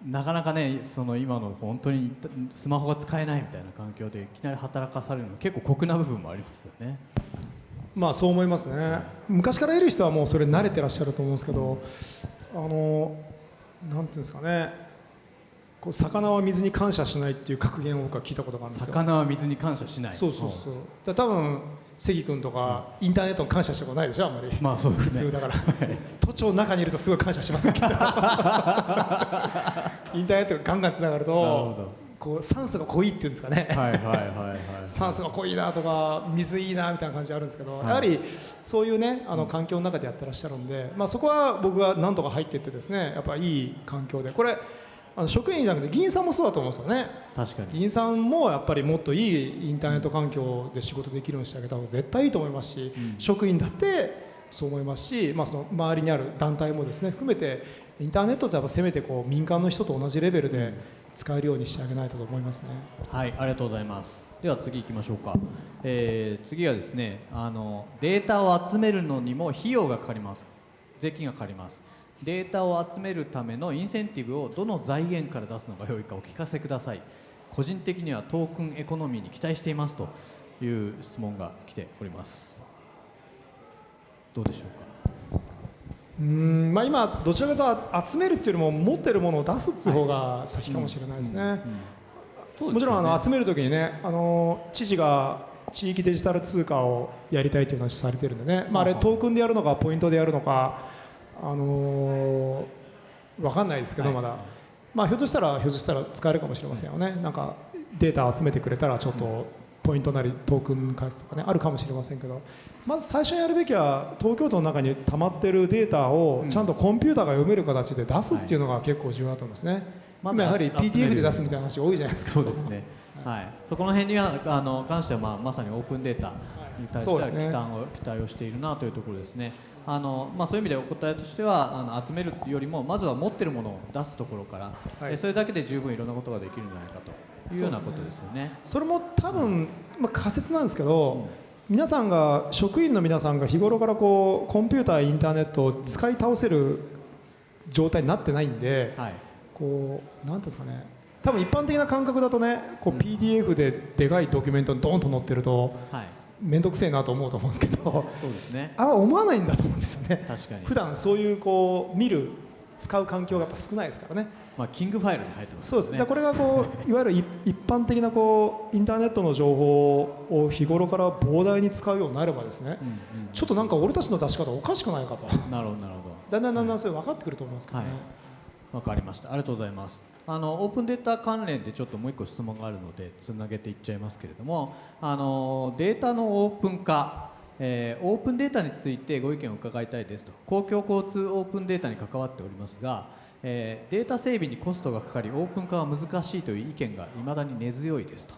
なかなかねその今の本当にスマホが使えないみたいな環境でいきなり働かされるの結構酷な部分もありますよね。まあそう思いますね。昔からいる人はもうそれ慣れてらっしゃると思うんですけどあのなんていうんですかね。こう魚は水に感謝しないっていう格言を僕は聞いたことがあるんですよ。魚は水に感謝しない。そうそうそう。だ多分関君とかインターネットに感謝したことないでしょあんまり、まあそうですね。普通だから。都庁の中にいるとすごい感謝しますよきっと。インターネットがガンガンつながるとこう酸素が濃いっていうんですかね、酸素が濃いなとか水いいなみたいな感じあるんですけど、はい。やはりそういうねあの環境の中でやってらっしゃるんで、まあ、そこは僕が何とか入っていってですねやっぱいい環境で。これあの職員じゃなくて議員さんもそうだと思うんですよね。確かに。議員さんもやっぱりもっといいインターネット環境で仕事できるようにしてあげた方が絶対いいと思いますし、職員だってそう思いますし、まあ、その周りにある団体もですね含めてインターネットってやっぱせめてこう民間の人と同じレベルで使えるようにしてあげないとと思いますね。はい、ありがとうございます。では次行きましょうか。えー次はですね、あのデータを集めるのにも費用がかかります。税金がかかります。データを集めるためのインセンティブをどの財源から出すのが良いかお聞かせください。個人的にはトークンエコノミーに期待していますという質問が来ております。どうでしょうか？うーんまあ、今、どちらかというと集めるっていうよりも持ってるものを出すっていう方が先かもしれないですね。もちろんあの集めるときにねあの知事が地域デジタル通貨をやりたいという話をされてるんでね、まあ、あれトークンでやるのかポイントでやるのか、あのー、分かんないですけどまだ、まあ、ひょっとしたらひょっとしたら使えるかもしれませんよね。なんかデータを集めてくれたらちょっとポイントなりトークン返すとかねあるかもしれませんけどまず最初にやるべきは東京都の中に溜まってるデータをちゃんとコンピューターが読める形で出すっていうのが結構重要だと思いますね。まず今やはり集める PTF で出すみたいな話多いじゃないですか。そうですね。はい、そこの辺にはあの関してはまあまさにオープンデータに対しては期待を期待をしているなというところですね。あのまあそういう意味でお答えとしてはあの集めるよりもまずは持ってるものを出すところから、はいえそれだけで十分いろんなことができるんじゃないかというようなことですよね。それも多分、まあ、仮説なんですけど、皆さんが職員の皆さんが日頃からこうコンピューターインターネットを使い倒せる状態になってないんではい。こうなんですかね。多分一般的な感覚だとねこう PDF ででかいドキュメントにドーンと載ってるとはい。面倒くせえなと思うと思うんですけどそうですね。あんま思わないんだと思うんですよね。確かに。普段そういうこう見る使う環境がやっぱ少ないですからねまあキングファイルに入ってますそうです、これがこう いわゆる一一般的なこうインターネットの情報を日頃から膨大に使うようになればですね、うんうん。ちょっとなんか俺たちの出し方おかしくないかと。なるほどなるほだんだんだんだんそれ分かってくると思いますけどね、どわかりましたありがとうございますあのオープンデータ関連でちょっともう一個質問があるのでつなげていっちゃいますけれどもあのデータのオープン化えーオープンデータについてご意見を伺いたいですと公共交通オープンデータに関わっておりますが、えーデータ整備にコストがかかりオープン化は難しいという意見がいまだに根強いですと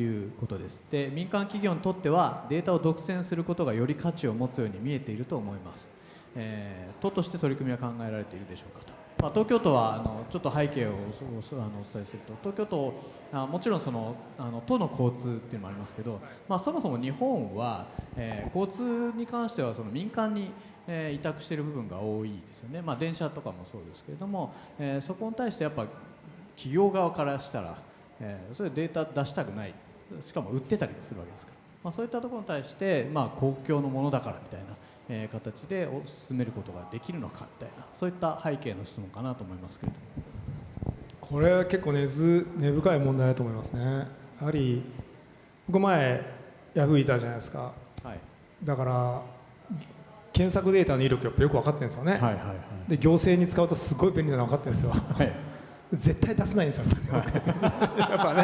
いうことです。で民間企業にとってはデータを独占することがより価値を持つように見えていると思います、えー都として取り組みは考えられているでしょうかと、まあ、東京都はあのちょっと背景をおおあのお伝えすると。東京都あもちろんそのあの都の交通っていうのもありますけど、まあ、そもそも日本は、えー交通に関してはその民間に、えー委託している部分が多いですよね、まあ、電車とかもそうですけれども、えーそこに対してやっぱ企業側からしたら、えーそれデータ出したくない。しかも売ってたりもするわけですから、まあ、そういったところに対して、まあ、公共のものだからみたいな、えー形でお進めることができるのかみたいなそういった背景の質問かなと思いますけれども。これは結構根ず根深い問題だと思いますね。やはり僕前ヤフーいたじゃないですか。はい。だから検索データの威力よく分かってるんですよね、はいはいはい。で行政に使うとすごい便利なの分かってるんですよ。はい。絶対出せないんですよやっぱ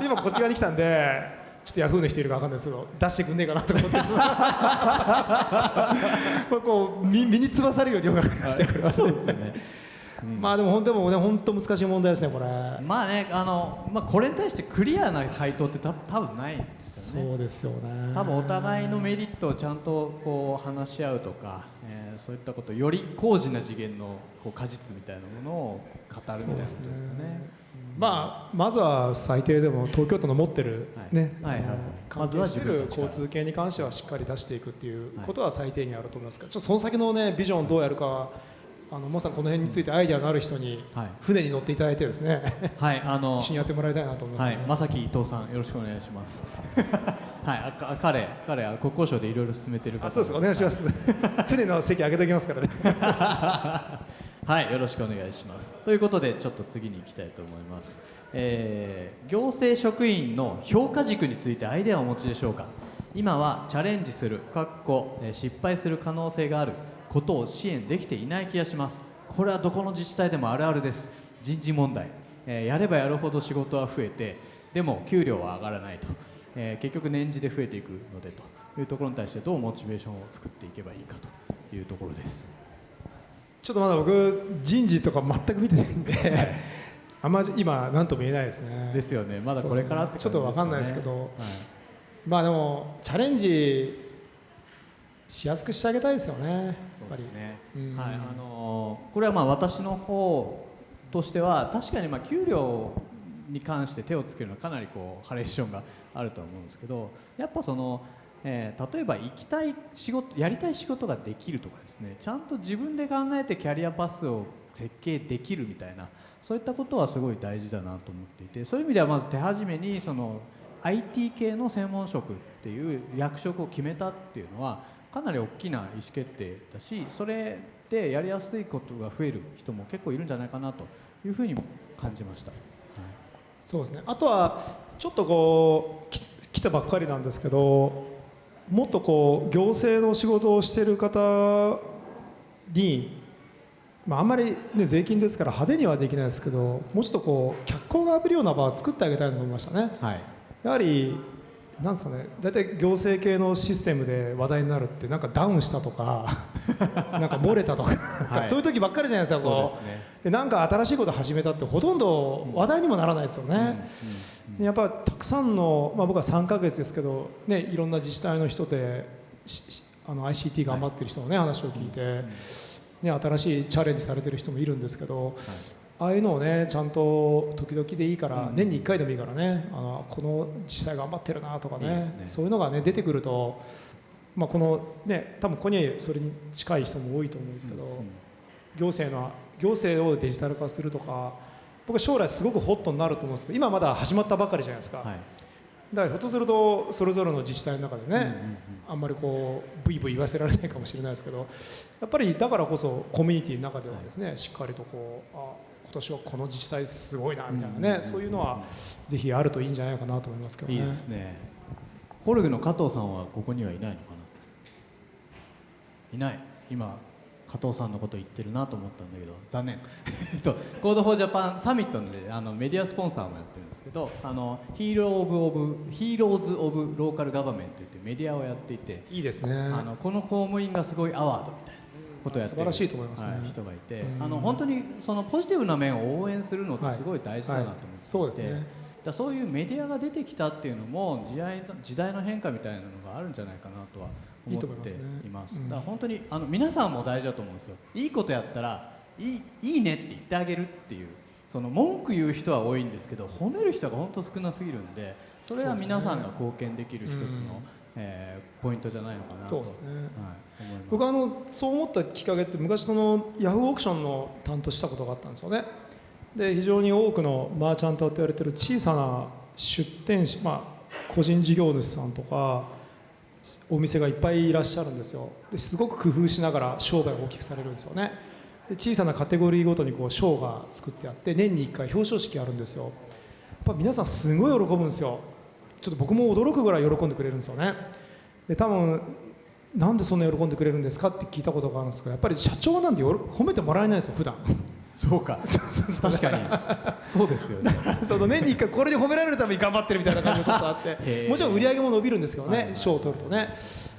ね。今こっち側に来たんでちょっとヤフーの人いるか分かんないですけど出してくんねえかなと思って こう身身につばされるように分かりますねこれはそうですよね。まあでも本当もね本当難しい問題ですねこれまあねあのまあこれに対してクリアな回答ってた多分ないんですよね。そうですよね多分お互いのメリットをちゃんとこう話し合うとか、えーそういったことより高次な次元のこう果実みたいなものを語るみたいなことですかね。まあまずは最低でも東京都の持ってる、はいね、はい関係してる交通系に関してはしっかり出していくっていうことは最低限あると思いますから、ちょっとその先のねビジョンをどうやるかはあのモさんこの辺についてアイデアのある人にはい船に乗っていただいてですねはいあの 一緒にやってもらいたいなと思いますね。はい、まさき伊藤さん、よろしくお願いします。はい、あか彼、彼、あ国交省でいろいろ進めてる方あそうですお願いします。船の席上げておきますからね。はい、よろしくお願いします。ということで、ちょっと次に行きたいと思います。えー行政職員の評価軸についてアイデアをお持ちでしょうか。今はチャレンジする、かっこ失敗する可能性があることを支援できていない気がします。これはどこの自治体でもあるあるです。人事問題、えーやればやるほど仕事は増えて、でも給料は上がらないと。えー結局年次で増えていくのでというところに対してどうモチベーションを作っていけばいいかというところです。ちょっとまだ僕人事とか全く見てないんで、あんまり今何とも言えないですね。ですよね。まだこれからって感じちょっとわかんないですけど、はいまあでもチャレンジしやすくしてあげたいですよね。やっぱり。ね。うんはい、あのーこれはまあ私の方としては確かにまあ給料に関して手をつけるのはかなりこうハレーションがあるとは思うんですけど、やっぱその、えー例えば行きたい仕事やりたい仕事ができるとかですね、ちゃんと自分で考えてキャリアパスを設計できるみたいなそういったことはすごい大事だなと思っていて、そういう意味ではまず手始めにその IT 系の専門職っていう役職を決めたっていうのはかなり大きな意思決定だしそれでやりやすいことが増える人も結構いるんじゃないかなというふうにも感じました、そうですね。あとはちょっとこう来たばっかりなんですけど、もっとこう行政の仕事をしている方に、まああんまりね税金ですから派手にはできないですけど、もうちょっとこう脚光が浴びるような場を作ってあげたいなと思いましたね。はいやはりなんですかね大体行政系のシステムで話題になるってなんかダウンしたとか なんか漏れたとか、はい。そういう時ばっかりじゃないですかそうこですね。うでなんか新しいこと始めたってほとんど話題にもならないですよね、でやっぱたくさんの、まあ、僕は3ヶ月ですけど、ね、いろんな自治体の人であの ICT 頑張ってる人の、ね話を聞いて、ね、新しいチャレンジされてる人もいるんですけど、ああいうのをねちゃんと時々でいいから、うん。年に1回でもいいからねあのこの自治体頑張ってるなとかねね。そういうのがね出てくると、まあ、このね多分ここにそれに近い人も多いと思うんですけど、行政の行政をデジタル化するとか僕は将来すごくホットになると思うんですけど今まだ始まったばかりじゃないですか、はい。だからひょっとするとそれぞれの自治体の中でね、うんうんうん。あんまりこうブイブイ言わせられないかもしれないですけどやっぱりだからこそコミュニティの中ではですね、しっかりとこうあ今年はこの自治体すごいなみたいなね、そういうのはぜひあるといいんじゃないかなと思いますけどね。いいですね。 HOLG の加藤さんはここにはいないのかな？いない。今加藤さんのこと言ってるなと思ったんだけど残念。と Code for Japan サミットであのメディアスポンサーもやってるんですけどあの Hero of of Heroes of Local Government って言ってメディアをやっていていいですね。あのこの公務員がすごいアワードみたいなことをやってる。素晴らしいと思いますね。はい人がいて。うん。あの本当にそのポジティブな面を応援するのってすごい大事だなと思っていて、はい。そうですね。だそういうメディアが出てきたっていうのも時代の時代の変化みたいなのがあるんじゃないかなとは思ってます。ねいます。うん。だから本当にあの皆さんも大事だと思うんですよ。いいことやったらいいいいねって言ってあげるっていうその文句言う人は多いんですけど褒める人が本当少なすぎるんでそれは皆さんが貢献できる一つの、うんえーポイントじゃないのかなと。そうですね。はい、僕はあのそう思ったきっかけって昔そのヤフーオークションの担当したことがあったんですよね。で非常に多くのマーチャントと言われてる小さな出店者、まあ、個人事業主さんとかお店がいっぱいいらっしゃるんですよ。ですごく工夫しながら商売を大きくされるんですよね。で小さなカテゴリーごとにこう賞が作ってあって年に1回表彰式あるんですよ。やっぱ皆さんすごい喜ぶんですよちょっと僕も驚くぐらい喜んでくれるんですよね。で多分なんでそんな喜んでくれるんですかって聞いたことがあるんですけどやっぱり社長なんてよろ褒めてもらえないんですよ普段。そうか。確かに。そうですよね。その年に1回これで褒められるために頑張ってるみたいな感じもちょっとあって。もちろん売り上げも伸びるんですけどね賞を取るとね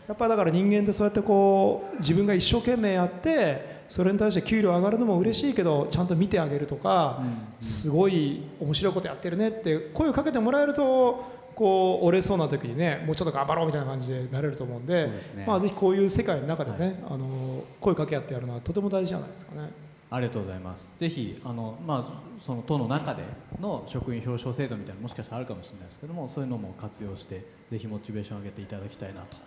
やっぱりだから人間ってそうやってこう自分が一生懸命やってそれに対して給料上がるのも嬉しいけどちゃんと見てあげるとか、すごい面白いことやってるねって声をかけてもらえるとこう折れそうな時にねもうちょっと頑張ろうみたいな感じでなれると思うんでまあぜひこういう世界の中でね、はいあの声かけ合ってやるのはとても大事じゃないですかね。ありがとうございます。ぜひあのまあその党の中での職員表彰制度みたいなのもしかしたらあるかもしれないですけども、そういうのも活用してぜひモチベーションを上げていただきたいなと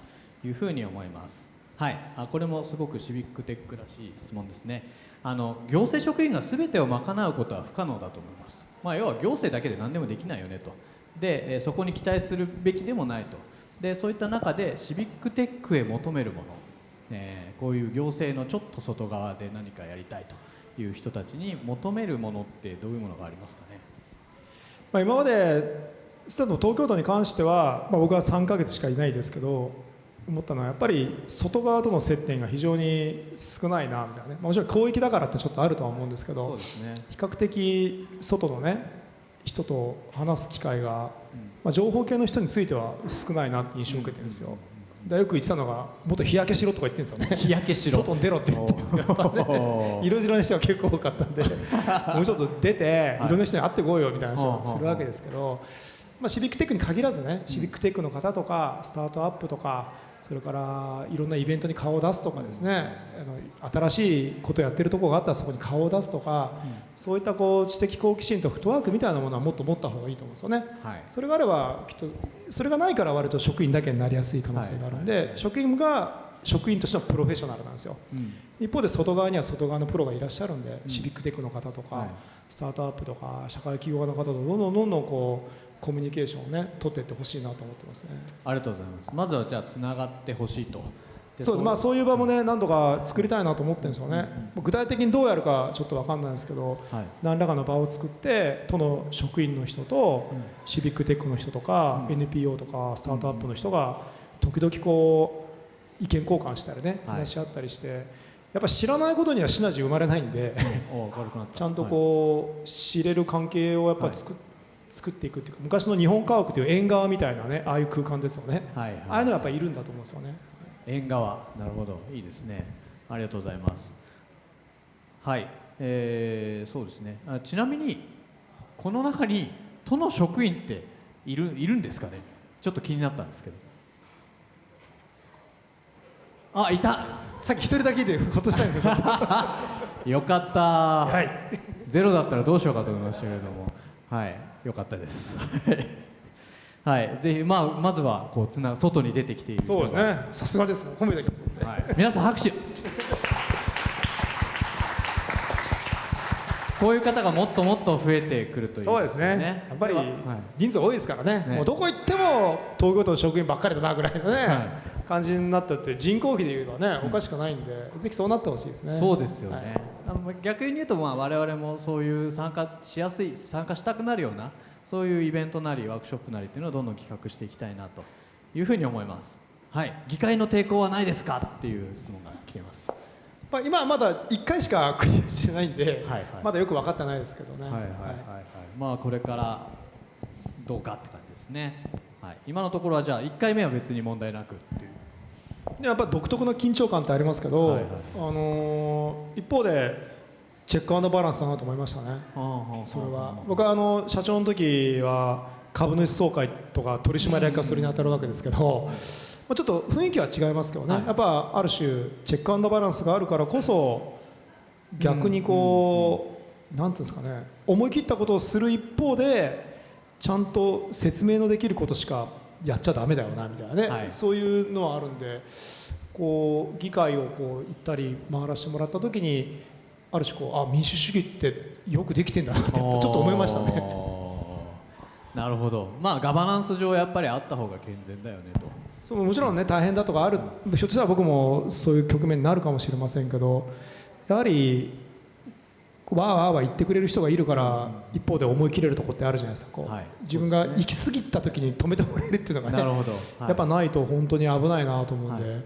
いうふうに思います。はい、あこれもすごくシビックテックらしい質問ですね。あの行政職員がすべてを賄うことは不可能だと思います。まあ要は行政だけで何でもできないよねと。で、そこに期待するべきでもないと。でそういった中でシビックテックへ求めるもの、えーこういう行政のちょっと外側で何かやりたいという人たちに求めるものってどういうものがありますかね。まあ、今まで実は東京都に関しては、まあ、僕は3ヶ月しかいないですけど思ったのはやっぱり外側との接点が非常に少ないなみたいなね、まあもちろん広域だからってちょっとあるとは思うんですけどね。比較的外のね人と話す機会が、まあ、情報系の人については少ないなって印象を受けてるんですよ。でよく言ってたのがもっと日焼けしろとか言ってるんですよね。日焼けしろ。外に出ろって言ってるんですよやっぱね。おー色白の人が結構多かったんで もうちょっと出てはい。いろんな人に会ってこいよみたいな話をするわけですけど、まあ、シビックテックに限らずねシビックテックの方とかスタートアップとかそれからいろんなイベントに顔を出すとかですねあの新しいことやってるところがあったらそこに顔を出すとか、そういったこう知的好奇心とフットワークみたいなものはもっと持った方がいいと思うんですよね。はい。それがあればきっとそれがないから割と職員だけになりやすい可能性があるんで、職員が職員としてのプロフェッショナルなんですよ。うん。一方で外側には外側のプロがいらっしゃるんで、うん。シビックテックの方とか、はいスタートアップとか社会起業家の方とどんどんどんどんこうコミュニケーションをね取っていってほしいなと思ってますね。ありがとうございます。まずはじゃあつながってほしいと。でそうまあ、そういう場もね何度か作りたいなと思ってるんですよね、具体的にどうやるかちょっと分かんないですけどはい。何らかの場を作って都の職員の人と、うん。シビックテックの人とか、うん。NPO とかスタートアップの人が時々こう意見交換したりねはい。話し合ったりして、やっぱ知らないことにはシナジー生まれないんで。ちゃんとこう知れる関係をやっぱ作,、作っていくっていうか昔の日本家屋という縁側みたいなねああいう空間ですよね、はい。はい。ああいうのがやっぱいるんだと思うんですよね。縁側。なるほど。いいですね。ありがとうございます。はい、えー、そうですね。あちなみにこの中に都の職員っているいるんですかね？ちょっと気になったんですけど。あいた。さっき一人だけいてほっとしたんですよ よかった。はい。ゼロだったらどうしようかと思いましたけれども。はいよかったです。はい。ぜひまあまずはこうつな外に出てきている人そうがですね。さすがです。褒めてきますねはい、皆さん拍手。ここういう方がもっともっと増えてくるといいそうですね。やっぱりはい。人数多いですからね。ね。もうどこ行っても東京都の職員ばっかりだなぐらいのね、は感じになったって人口比でいうとねおかしくないんで、ぜひそうなってほしいですね。そうですよね、はい。あの逆に言うとまあ我々もそういう参加しやすい参加したくなるようなそういうイベントなりワークショップなりっていうのをどんどん企画していきたいなというふうに思います。はい。議会の抵抗はないですかっていう質問が来ています。まあ、今はまだ1回しかクリアしてないんで、はいはい。まだよく分かってないですけどね、はいはいはいはい。まあこれからどうかって感じですね。はい。今のところはじゃあ1回目は別に問題なくっていう。でやっぱ独特の緊張感ってありますけど、はいはい。あのー一方でチェックアンドバランスだなと思いましたね。それは。僕はあの社長の時は株主総会とか取締役がそれに当たるわけですけど、まあ、ちょっと雰囲気は違いますけどね、はい。やっぱある種チェックアンドバランスがあるからこそ逆にこう、なんていうんですかね。思い切ったことをする一方でちゃんと説明のできることしかやっちゃダメだよなみたいなね、はい。そういうのはあるんでこう議会をこう行ったり回らせてもらった時にある種こうあ民主主義ってよくできてんだなってちょっと思いましたね。ね。なるほど。まあガバナンス上やっぱりあった方が健全だよねと。そうもちろんね大変だとかある。ひょっとしたら僕もそういう局面になるかもしれませんけどやはりわーわーわー言ってくれる人がいるから一方で思い切れるところってあるじゃないですか。こう、はい。自分が行き過ぎた時に止めてもらえるっていうのがねなるほど、はい。やっぱないと本当に危ないなと思うんで、は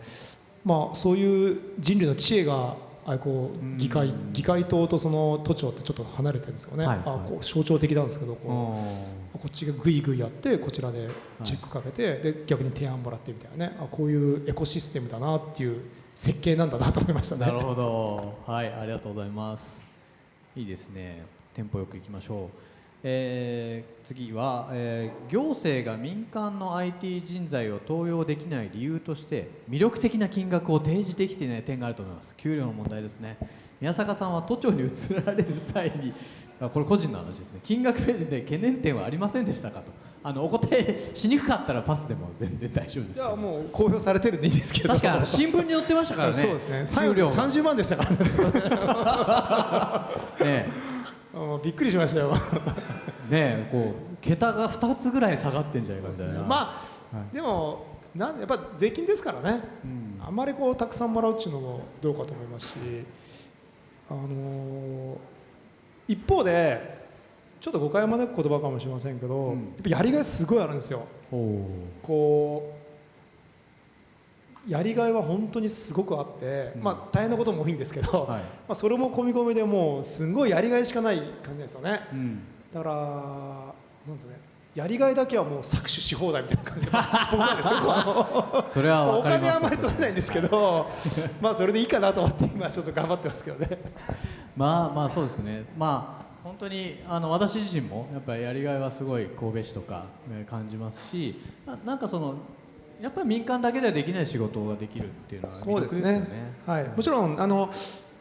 まあそういう人類の知恵があれこう議会うん。議会党とその都庁ってちょっと離れてるんですよね、あこう象徴的なんですけどこう。うん。こっちがグイグイやってこちらでチェックかけて、で逆に提案もらってみたいなね。あこういうエコシステムだなっていう設計なんだなと思いましたね。なるほど。はいありがとうございますいいですね。テンポよくいきましょう、えー次は、えー行政が民間の IT 人材を登用できない理由として魅力的な金額を提示できていない点があると思います。給料の問題ですね。宮坂さんは都庁に移られる際にこれ個人の話ですね。金額面で懸念点はありませんでしたかと。あのお答えしにくかったらパスでも全然大丈夫です。いやもう公表されてるんでいいですけど。確かに新聞に載ってましたからね。そうですね。給料が。30万でしたからね。ねうんびっくりしましたよ。ねえこう桁が2つぐらい下がってんじゃないかみたいな、まあ、はい。でもなんやっぱ税金ですからね、うん。あんまりこうたくさんもらうっていうのもどうかと思いますし、あのー一方でちょっと誤解を招く言葉かもしれませんけど、うん。やっぱやりがいすごいあるんですよ。こうやりがいは本当にすごくあって、うん。まあ大変なことも多いんですけど、はい。まあそれも込み込みでもうすごいやりがいしかない感じですよね。うん。だからなんとねやりがいだけはもう搾取し放題みたいな感じで。それはのお金はあまり取れないんですけどまあそれでいいかなと思って今ちょっと頑張ってますけどね。まあまあそうですね。まあ本当にあの私自身もやっぱりやりがいはすごい神戸市とかえー感じますしななんかそのやっぱり民間だけではできない仕事ができるっていうのはそうですね。はい、もちろんあの、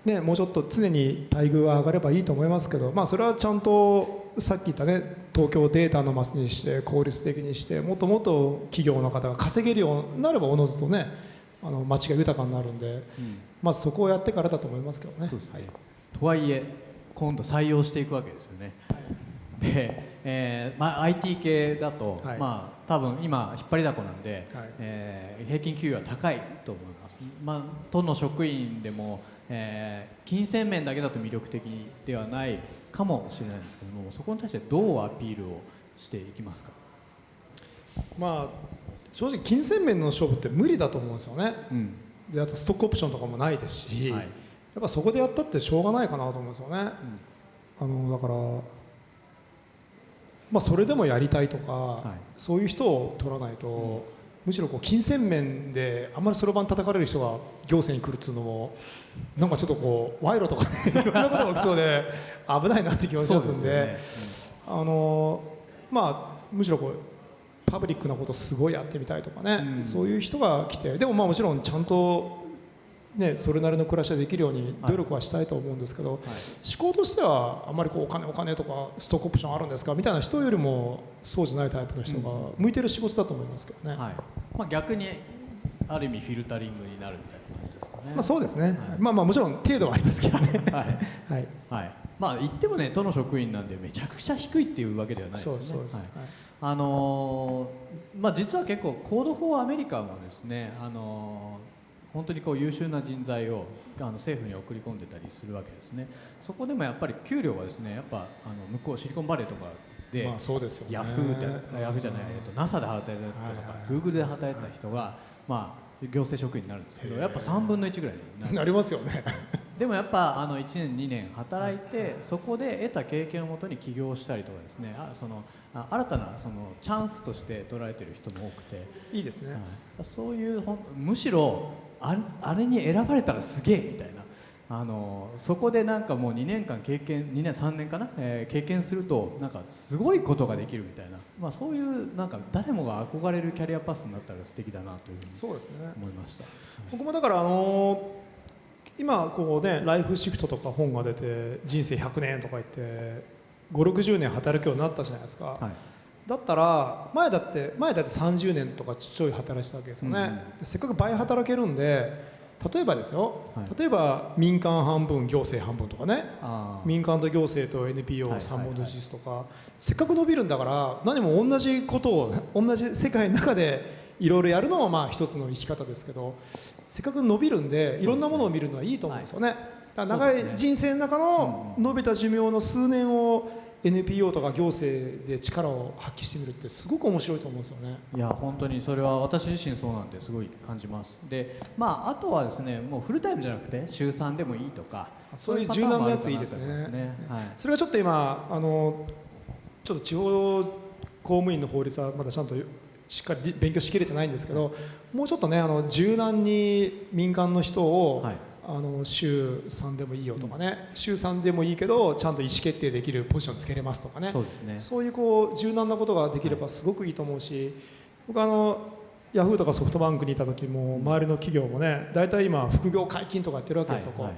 ね、もうちょっと常に待遇は上がればいいと思いますけど、まあ、それはちゃんとさっき言ったね東京をデータの街にして効率的にしてもっともっと企業の方が稼げるようになればおのずとねあの街が豊かになるんで、うん。まずそこをやってからだと思いますけどね。ね、はいとはいえ今度採用していくわけですよね。で、えーまあ、IT 系だと、はい。まあ、多分今引っ張りだこなんで、はい。えー平均給与は高いと思います、まあ、都の職員でも、えー金銭面だけだと魅力的ではないかもしれないんですけどもそこに対してどうアピールをしていきますか、まあ正直金銭面の勝負って無理だと思うんですよね。うん。であとストックオプションとかもないですし、はい。やっぱそこでやったってしょうがないかなと思うんですよね、あのだからまあそれでもやりたいとか、い。そういう人を取らないと、むしろこう金銭面であんまりそろばん叩かれる人が行政に来るっていうのもなんかちょっとこう賄賂とかね いろんなことが起きそうで危ないなって気がしますんで。あのまあむしろこうパブリックなことすごいやってみたいとかね、うん。そういう人が来てでもまあもちろんちゃんとね、それなりの暮らしができるように努力はしたいと思うんですけど、思考としてはあんまりこうお金お金とかストックオプションあるんですかみたいな人よりもそうじゃないタイプの人が向いてる仕事だと思いますけどね、はい。まあ、逆にある意味フィルタリングになるみたいな感じですかね。まあ、そうですね、はい。まあまあもちろん程度はありますけどね。はい。はい。はい、まあ言ってもね都の職員なんでめちゃくちゃ低いっていうわけではないですよね。そうそうです、はい。はい。あのーまあ、実は結構コード・フォー・アメリカもですね、あのー本当にこう優秀な人材をあの政府に送り込んでたりするわけですね。そこでもやっぱり給料はですねやっぱあの向こうシリコンバレーとかで、まあそうですよね。ヤフーでヤフーじゃない、えっと、NASA で働いてた人とか、グーグルで働いてた人が、まあ、行政職員になるんですけどやっぱ3分の1ぐらいになる。なりますよね。でもやっぱあの1年2年働いてそこで得た経験をもとに起業したりとかですね。あそのあ新たなそのチャンスとして捉えてる人も多くて、いいですね、はい。そういうほんむしろあれあれに選ばれたらすげえみたいな。あのそこでなんかもう2年間経験2年3年かな、えー経験するとなんかすごいことができるみたいな、まあ、そういうなんか誰もが憧れるキャリアパスになったら素敵だなというふうにそうですね。思いました。僕もだからあの今こうねライフシフトとか本が出て人生100年とか言って560年働くようになったじゃないですか、はいだったら前だって前だって30年とかちょい働いてたわけですよね、うんせっかく倍働けるんで例えばですよ、はい。例えば民間半分行政半分とかね。民間と行政とはいはい NPO3 本の実とか、せっかく伸びるんだから何も同じことを同じ世界の中でいろいろやるのもまあ一つの生き方ですけどせっかく伸びるんでいろんなものを見るのはいいと思うんですよね。だから長い人生の中の伸びた寿命の数年を NPO とか行政で力を発揮してみるってすごく面白いと思うんですよね。いや本当にそれは私自身そうなんです。ごい感じます。でまああとはですねもうフルタイムじゃなくて週3でもいいとかそういう柔軟なやついいですね。ねはい。それがちょっと今あのちょっと地方公務員の法律はまだちゃんとしっかり勉強しきれてないんですけどもうちょっとねあの柔軟に民間の人を、はいあの週3でもいいよとかね、週3でもいいけどちゃんと意思決定できるポジションつけれますとかね。そうですね。そういうこう柔軟なことができればすごくいいと思うし、僕あのヤフーとかソフトバンクにいた時も周りの企業もね大体今副業解禁とかやってるわけですよ、はいはい。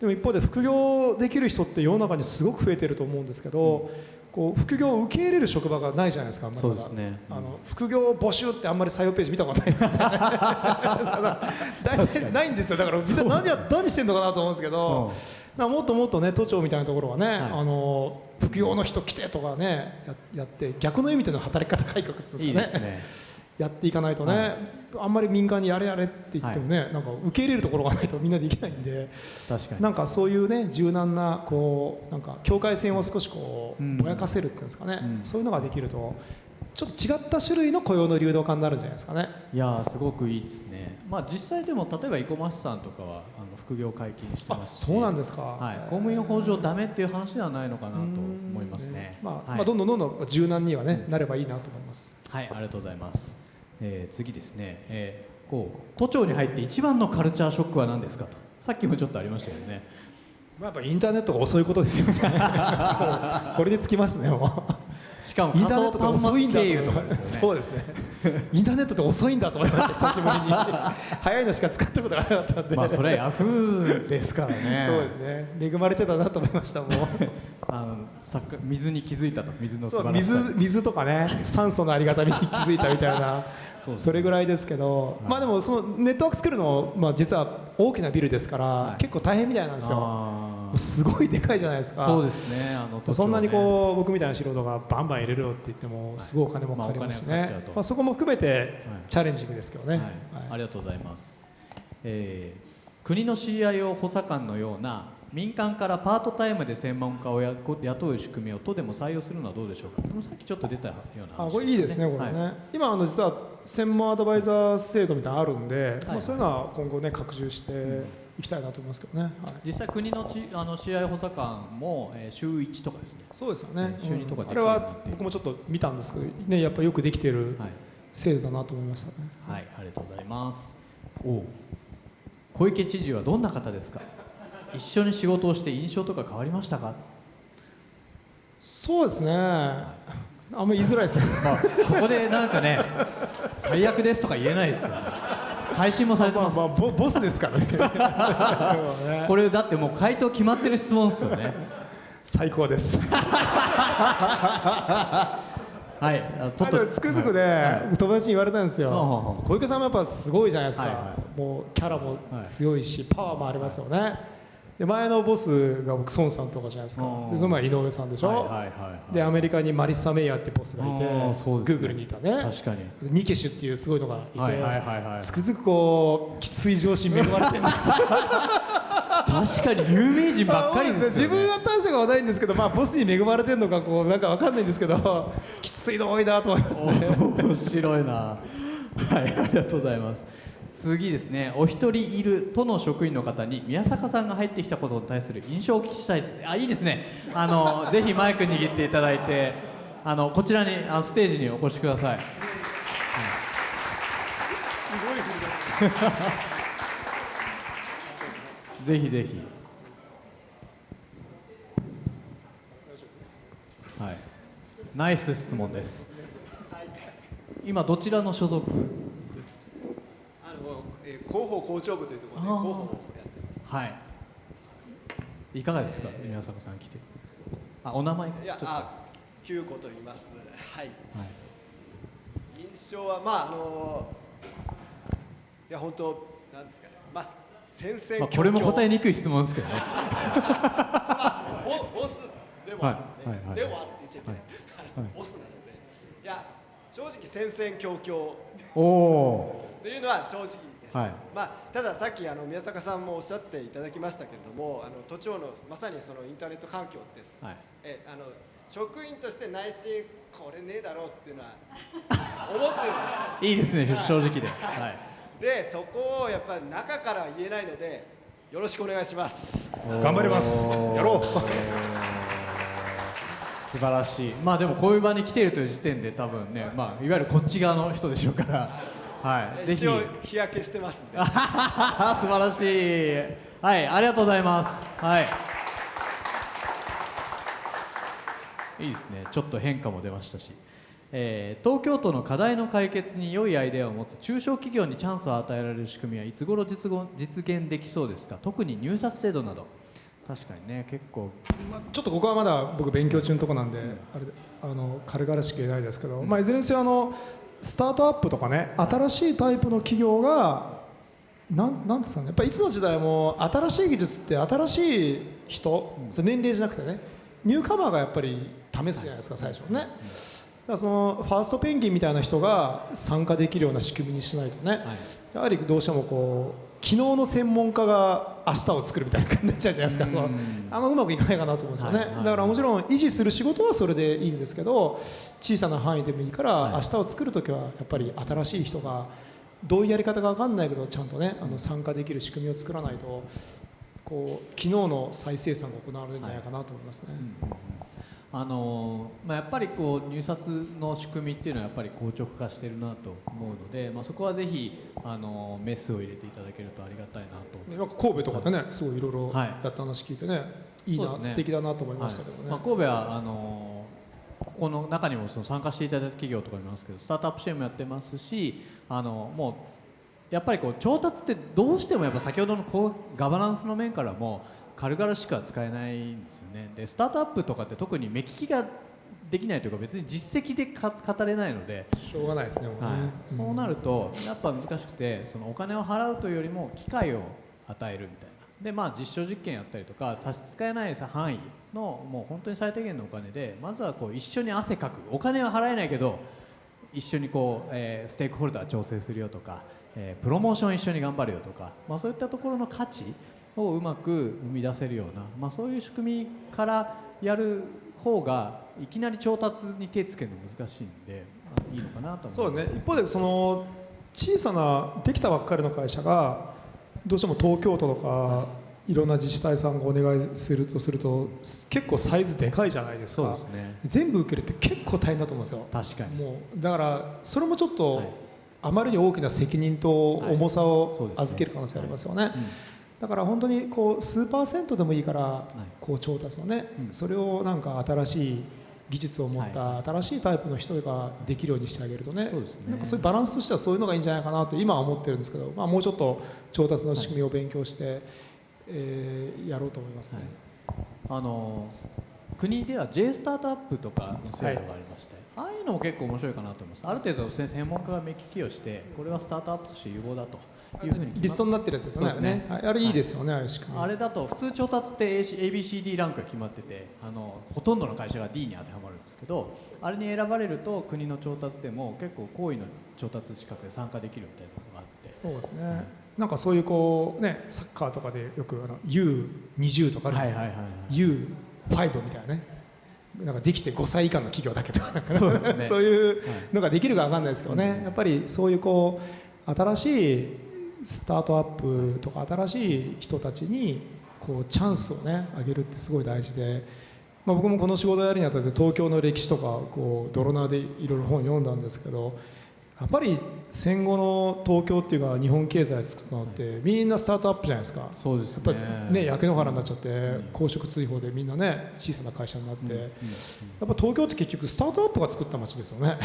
でも一方で副業できる人って世の中にすごく増えてると思うんですけど、こう副業を受け入れる職場がないじゃないですかまりまだ。そうですね。あの副業募集ってあんまり採用ページ見たことないですよね。大体ないんですよ。だからみんな何や何してんのかなと思うんですけど、なん。かもっともっとね都庁みたいなところはね、はい。あの副業の人来てとかねややって逆の意味での働き方改革っていうんいいですかね。ですねやっていかないとね、はい。あんまり民間にやれやれって言ってもね、なんか受け入れるところがないとみんなできないんで。確かに。なんかそういうね柔軟なこうなんか境界線を少しこうぼやかせるっていうんですかね、うん。そういうのができるとちょっと違った種類の雇用の流動化になるんじゃないですかね。いやーすごくいいですね。まあ実際でも例えば生駒市さんとかはあの副業解禁してあますし。そうなんですか。はい、公務員法上ダメっていう話ではないのかなと思いますね。うん。まあ、はい。まあどんどんどんどん柔軟にはねなればいいなと思います。はい、ありがとうございます。えー次ですね、えーこう都庁に入って一番のカルチャーショックは何ですかと。さっきもちょっとありましたよね。まあ、やっぱインターネットが遅いことですよね。これにつきますね。もうしかもインターネットって遅いんだと思いま。そうですね。インターネットって遅いんだと思いました。久しぶりに。早いのしか使ったことがなかったんで。まあそれはヤフーですからね。そうですね。恵まれてたなと思いました。もう。あの水に気づいたと水の素そう晴らしさに。水水とかね酸素のありがたみに気づいたみたいなそれぐらいですけど、まあでもそのネットワーク作るの、まあ、実は大きなビルですから、はい。結構大変みたいなんですよ。すごいでかいじゃないですか。そうですね。あのそんなにこう僕みたいな素人がバンバン入れるよって言ってもすごいお金もかかりますしね、まあそこも含めてチャレンジングですけどね、ありがとうございます、えー国の CIO 補佐官のような民間からパートタイムで専門家をや雇う仕組みを都でも採用するのはどうでしょうか。さっきちょっと出たような話あこれいいですね、これね、はい。今あの実は専門アドバイザー制度みたいなのあるんで、まあ、はいそういうのは今後ね拡充していきたいなと思いますけどね、はい。実際国のちあの CIO 補佐官も、えー週1とかですね。そうですよね。ね。週二とかうん。あれは僕もちょっと見たんですけど、ね、やっぱよくできてるはい、制度だなと思いましたね。はい、ありがとうございます。お小池知事はどんな方ですか？一緒に仕事をして印象とか変わりましたか？そうですね。あんまり言いづらいですね。まあ、ここでなんかね、最悪ですとか言えないですよ、ね。配信もされてます。まあまあボボスですからね。これだってもう回答決まってる質問ですよね。最高です。はい、あとつくづくね、友達に言われたんですよ、はあはあはあ小池さんもやっぱすごいじゃないですか、はいはもうキャラもはい強いし、パワーもありますよね、で前のボスが僕孫さんとかじゃないですか。うん。でその前井上さんでしょ、はいはいはいはい。でアメリカにマリッサ・メイヤーってボスがいてあーそうですね。Google にいたね。確かに。ニケシュっていうすごいのがいて、はいはいはいはい。つくづくこうきつい上司に恵まれてる。んです確かに有名人ばっかりですよ、ね、自分は大したことはないんですけど、まあ、ボスに恵まれてるのかこうなんかわかんないんですけどきついの多いなと思いますね。面白いな。はいありがとうございます次ですねお一人いる都の職員の方に宮坂さんが入ってきたことに対する印象をお聞きしたいです。あいいですね。あの ぜひマイク握っていただいてあのこちらにあのステージにお越しください。ぜひぜひ。はい。ナイス質問です。今どちらの所属？えー広報校長部というところであー広報をやってまはいいかがですか？宮坂さん来てあお名前す。いやちょっとあ九子と言います。はい。はい印象はまああのいや本当なんですかね。まあ戦々まあ、これも答えににくい質問ですけどね ボボスでも、はいねはいはいでもあって言っちゃいけない。あのはいボスなので。いや正直戦々恐々おおというのは正直。はい。まあ、たださっきあの宮坂さんもおっしゃっていただきましたけれどもあの都庁のまさにそのインターネット環境ですはい。えあの職員として内心これねえだろうっていうのは思ってるんでいいですね正直で。はい。すでそこをやっぱり中から言えないのでよろしくお願いします。頑張ります。やろう。素晴らしい。まあでもこういう場に来ているという時点で多分ねまあいわゆるこっち側の人でしょうからはい。ぜひ。一応日焼けしてますんで。素晴らしい。はいありがとうございます。はい。いいですね。ちょっと変化も出ましたし、えー東京都の課題の解決に良いアイデアを持つ中小企業にチャンスを与えられる仕組みはいつ頃実現実現できそうですか？特に入札制度など。確かにね結構。まあちょっとここはまだ僕勉強中のとこなんで、あれであの軽々しく言えないですけど、まあ、いずれにせよあのスタートアップとかね新しいタイプの企業がなんなんですかねやっぱりいつの時代も新しい技術って新しい人、それ年齢じゃなくてねニューカマーがやっぱり試すじゃないですか最初ね。だからそのファーストペンギンみたいな人が参加できるような仕組みにしないとね、やはりどうしてもこう昨日の専門家が明日を作るみたいな感じになっちゃうじゃないですか、うん。あんまうまくいかないかなと思うんですよね、はいはい。だからもちろん維持する仕事はそれでいいんですけど小さな範囲でもいいから、はい。明日を作る時はやっぱり新しい人がどういうやり方か分かんないけどちゃんとねあの参加できる仕組みを作らないとこう昨日の再生産が行われるんじゃないかなと思いますね。あのーまあ、やっぱりこう入札の仕組みっていうのはやっぱり硬直化してるなと思うので、まあ、そこはぜひ、あのーメスを入れていただけるとありがたいなと。なんか神戸とかでねすごいいろいろはいやった話聞いてね、い、いな、そうですね。素敵だなと思いましたけどね。はい。まあ、神戸はあのーここの中にもその参加していただいた企業とかいますけどスタートアップ支援もやってますしあのもうやっぱりこう調達ってどうしてもやっぱ先ほどのこうガバナンスの面からも軽々しくは使えないんですよね。でスタートアップとかって特に目利きができないというか別に実績でか語れないので、しょうがないですねはい、そうなるとやっぱ難しくてそのお金を払うというよりも機会を与えるみたいな。でまあ実証実験やったりとか差し支えない範囲のもう本当に最低限のお金でまずはこう一緒に汗かく。お金は払えないけど一緒にこう、えーステークホルダー調整するよとか、えープロモーション一緒に頑張るよとか、まあ、そういったところの価値をうまく生み出せるような、まあ、そういう仕組みからやる方がいきなり調達に手つけるの難しいんであいいのかなとそうね。一方でその小さなできたばっかりの会社がどうしても東京都とかいろんな自治体さんがお願いするとすると結構サイズでかいじゃないですか。そうですね。全部受けるって結構大変だと思うんですよ。確かに。もうだからそれもちょっと、はい。あまりに大きな責任と重さを預ける可能性ありますよね。うんだから本当にこう数パーセントでもいいから、い。こう調達のね、うん。それをなんか新しい技術を持った新しいタイプの人ができるようにしてあげるとねそうですね。なんかそういうバランスとしてはそういうのがいいんじゃないかなと今は思ってるんですけど、まあ、もうちょっと調達の仕組みを勉強して、えーやろうと思いますね。あの国では J スタートアップとかの制度がありまして、ああいうのも結構面白いかなと思います。ある程度専門家が目利きをしてこれはスタートアップとして有望だというふうにリストになってるやつですよね。ね。はい。あれいいですよね、ああいあれだと普通調達って ABCD ランクが決まっててあのほとんどの会社が D に当てはまるんですけどあれに選ばれると国の調達でも結構高位の調達資格で参加できるみたいなのがあって。そうですね、なんかそういうこうねサッカーとかでよくあの U20 とかあるじゃないですか、U5 みたいなね。なんかできて5歳以下の企業だけとかそうですね。そういうのができるかわかんないですけどね、やっぱりそういうこう新しいスタートアップとか新しい人たちにこうチャンスをねあげるってすごい大事で、まあ、僕もこの仕事やるにあたって東京の歴史とかこう泥縄でいろいろ本読んだんですけどやっぱり戦後の東京っていうか日本経済作ったのってみんなスタートアップじゃないですか。そうですやっぱりね焼け野原になっちゃってん公職追放でみんなね小さな会社になって、うんうん。やっぱ東京って結局スタートアップが作った街ですよね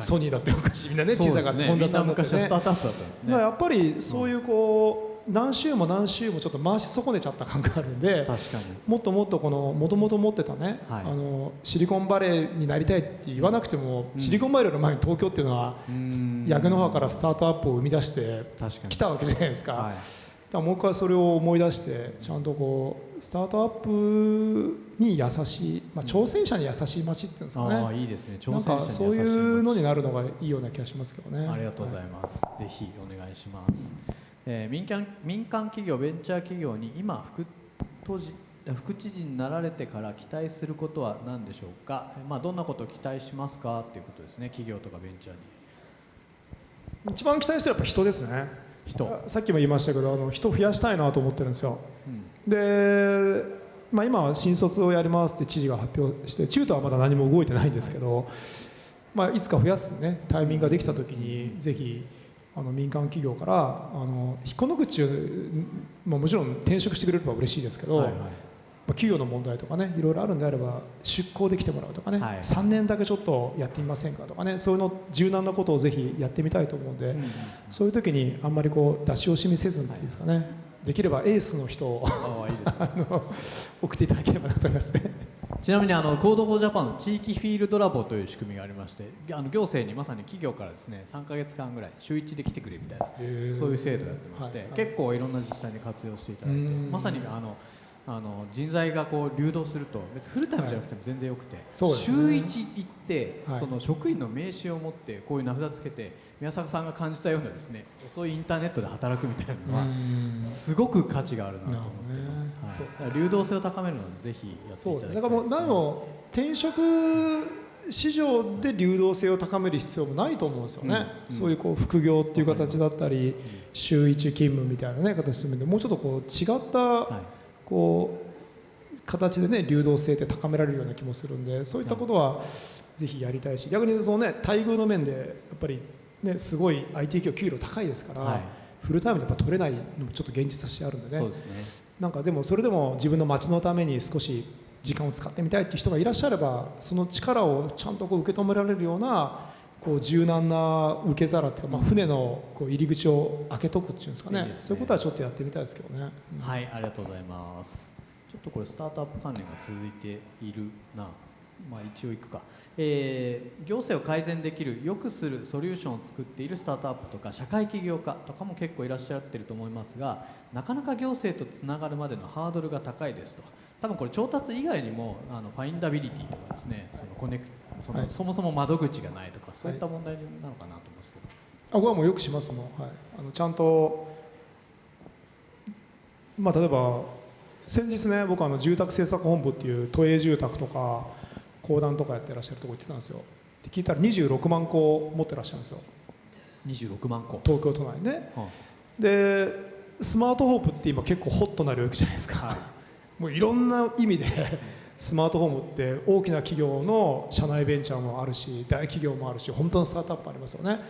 ソニーだって昔みんなね小さなそうですね。本田さんだってねみんな昔はスタートアップだったんですね。だからやっぱりそういうこう何週も何週もちょっと回し損ねちゃった感があるんで確かに。もっともっとこのもともと持ってたね、はい。あのシリコンバレーになりたいって言わなくても、うん。シリコンバレーの前に東京っていうのは、うん。焼け野原からスタートアップを生み出して確かに。来たわけじゃないですか。はい。だからもう一回それを思い出してちゃんとこうスタートアップに優しい、まあ、挑戦者に優しい街っていうんですかああね、いいですね。なんかそういうのになるのがいいような気がしますけどね。ありがとうございます、ぜひお願いします、えー民間民間企業ベンチャー企業に今副都知副知事になられてから期待することは何でしょうか、えーまあ、どんなことを期待しますかっていうことですね。企業とかベンチャーに。一番期待してるやっぱ人ですね。人、さっきも言いましたけどあの人増やしたいなと思ってるんですよ。うん。で、まあ、今は新卒をやりますって知事が発表して中途はまだ何も動いてないんですけど、まあ、いつか増やす、ね、タイミングができた時にぜひあの民間企業からあの引っこ抜くっちゅう、まあ、もちろん転職してくれれば嬉しいですけど、はいはい。まあ企業の問題とかねいろいろあるんであれば出向できてもらうとかね、はい。3年だけちょっとやってみませんかとかねそういうの柔軟なことをぜひやってみたいと思うんで、うんうんそういう時にあんまりこう出し惜しみせずにですかね、できればエースの人をあの送っていただければなと思いますね。ちなみにあの Code for Japan 地域フィールドラボという仕組みがありましてあの行政にまさに企業からですね3か月間ぐらい週1で来てくれみたいなそういう制度をやってまして、はいはい。結構いろんな自治体に活用していただいてうん。まさにあのあの人材がこう流動すると別にフルタイムじゃなくても全然よくて、そうです週ね1行って、はい。その職員の名刺を持ってこういう名札つけて宮坂さんが感じたようなですね遅いインターネットで働くみたいなのはうん。すごく価値があるなと思ってます、そうはい、流動性を高めるのでぜひやっていただきたいそうですね。だからもう何も転職市場で流動性を高める必要もないと思うんですよね、うん。そういうこう副業っていう形だったり、週1勤務みたいな、ね、形で。もうちょっとこう違った、はいこう形でね流動性って高められるような気もするんでそういったことはぜひやりたいし逆にそのね待遇の面でやっぱりねすごい IT 企業給料高いですから、はい。フルタイムでやっぱ取れないのもちょっと現実としてあるんでね。ね。なんかでもそれでも自分の街のために少し時間を使ってみたいっていう人がいらっしゃればその力をちゃんとこう受け止められるようなこう柔軟な受け皿っていうか、まあ、船のこう入り口を開けとくっていうんですかねねそういうことはちょっとやってみたいですけどね。うんはい、ありがとうございます。ちょっとこれスタートアップ関連が続いているな。まあ一応いくか。えー行政を改善できる良くするソリューションを作っているスタートアップとか社会起業家とかも結構いらっしゃってると思いますが、なかなか行政とつながるまでのハードルが高いですと。多分これ調達以外にもあのファインダビリティとかですね、そのコネクその、はい。そもそも窓口がないとかそういった問題なのかなと思いますけど。あ僕はもうよくしますもん、はい、あのちゃんと、まあ、例えば先日ね僕あの住宅政策本部っていう都営住宅とか公団とかやってらっしゃるとこ行ってたんですよ。で聞いたら26万戸持ってらっしゃるんですよ。26万個。東京都内ね。はでスマートホープって今結構ホットな領域じゃないですか、もういろんな意味で スマートフォームって大きな企業の社内ベンチャーもあるし大企業もあるし本当のスタートアップもありますよね。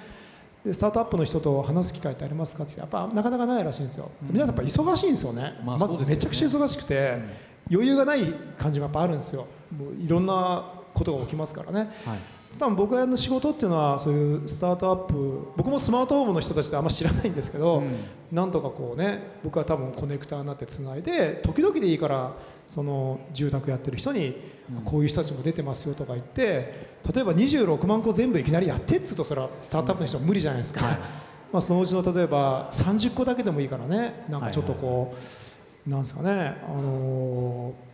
でスタートアップの人と話す機会ってありますかってやっぱなかなかないらしいんですよ、うん。皆さんやっぱ忙しいんですよね、まずまあそうですよね。めちゃくちゃ忙しくて、余裕がない感じもやっぱあるんですよ。もういろんなことが起きますからね。はい。多分僕らの仕事っていうのはそういうスタートアップ僕もスマートフォームの人たちってあんま知らないんですけど、うん。なんとかこうね僕は多分コネクターになってつないで時々でいいからその住宅やってる人にうん。こういう人たちも出てますよとか言って例えば26万個全部いきなりやってっつうとそれはスタートアップの人は無理じゃないですか、はい。まあ、そのうちの例えば30個だけでもいいからね。なんかちょっとこう、なんですかね、あのー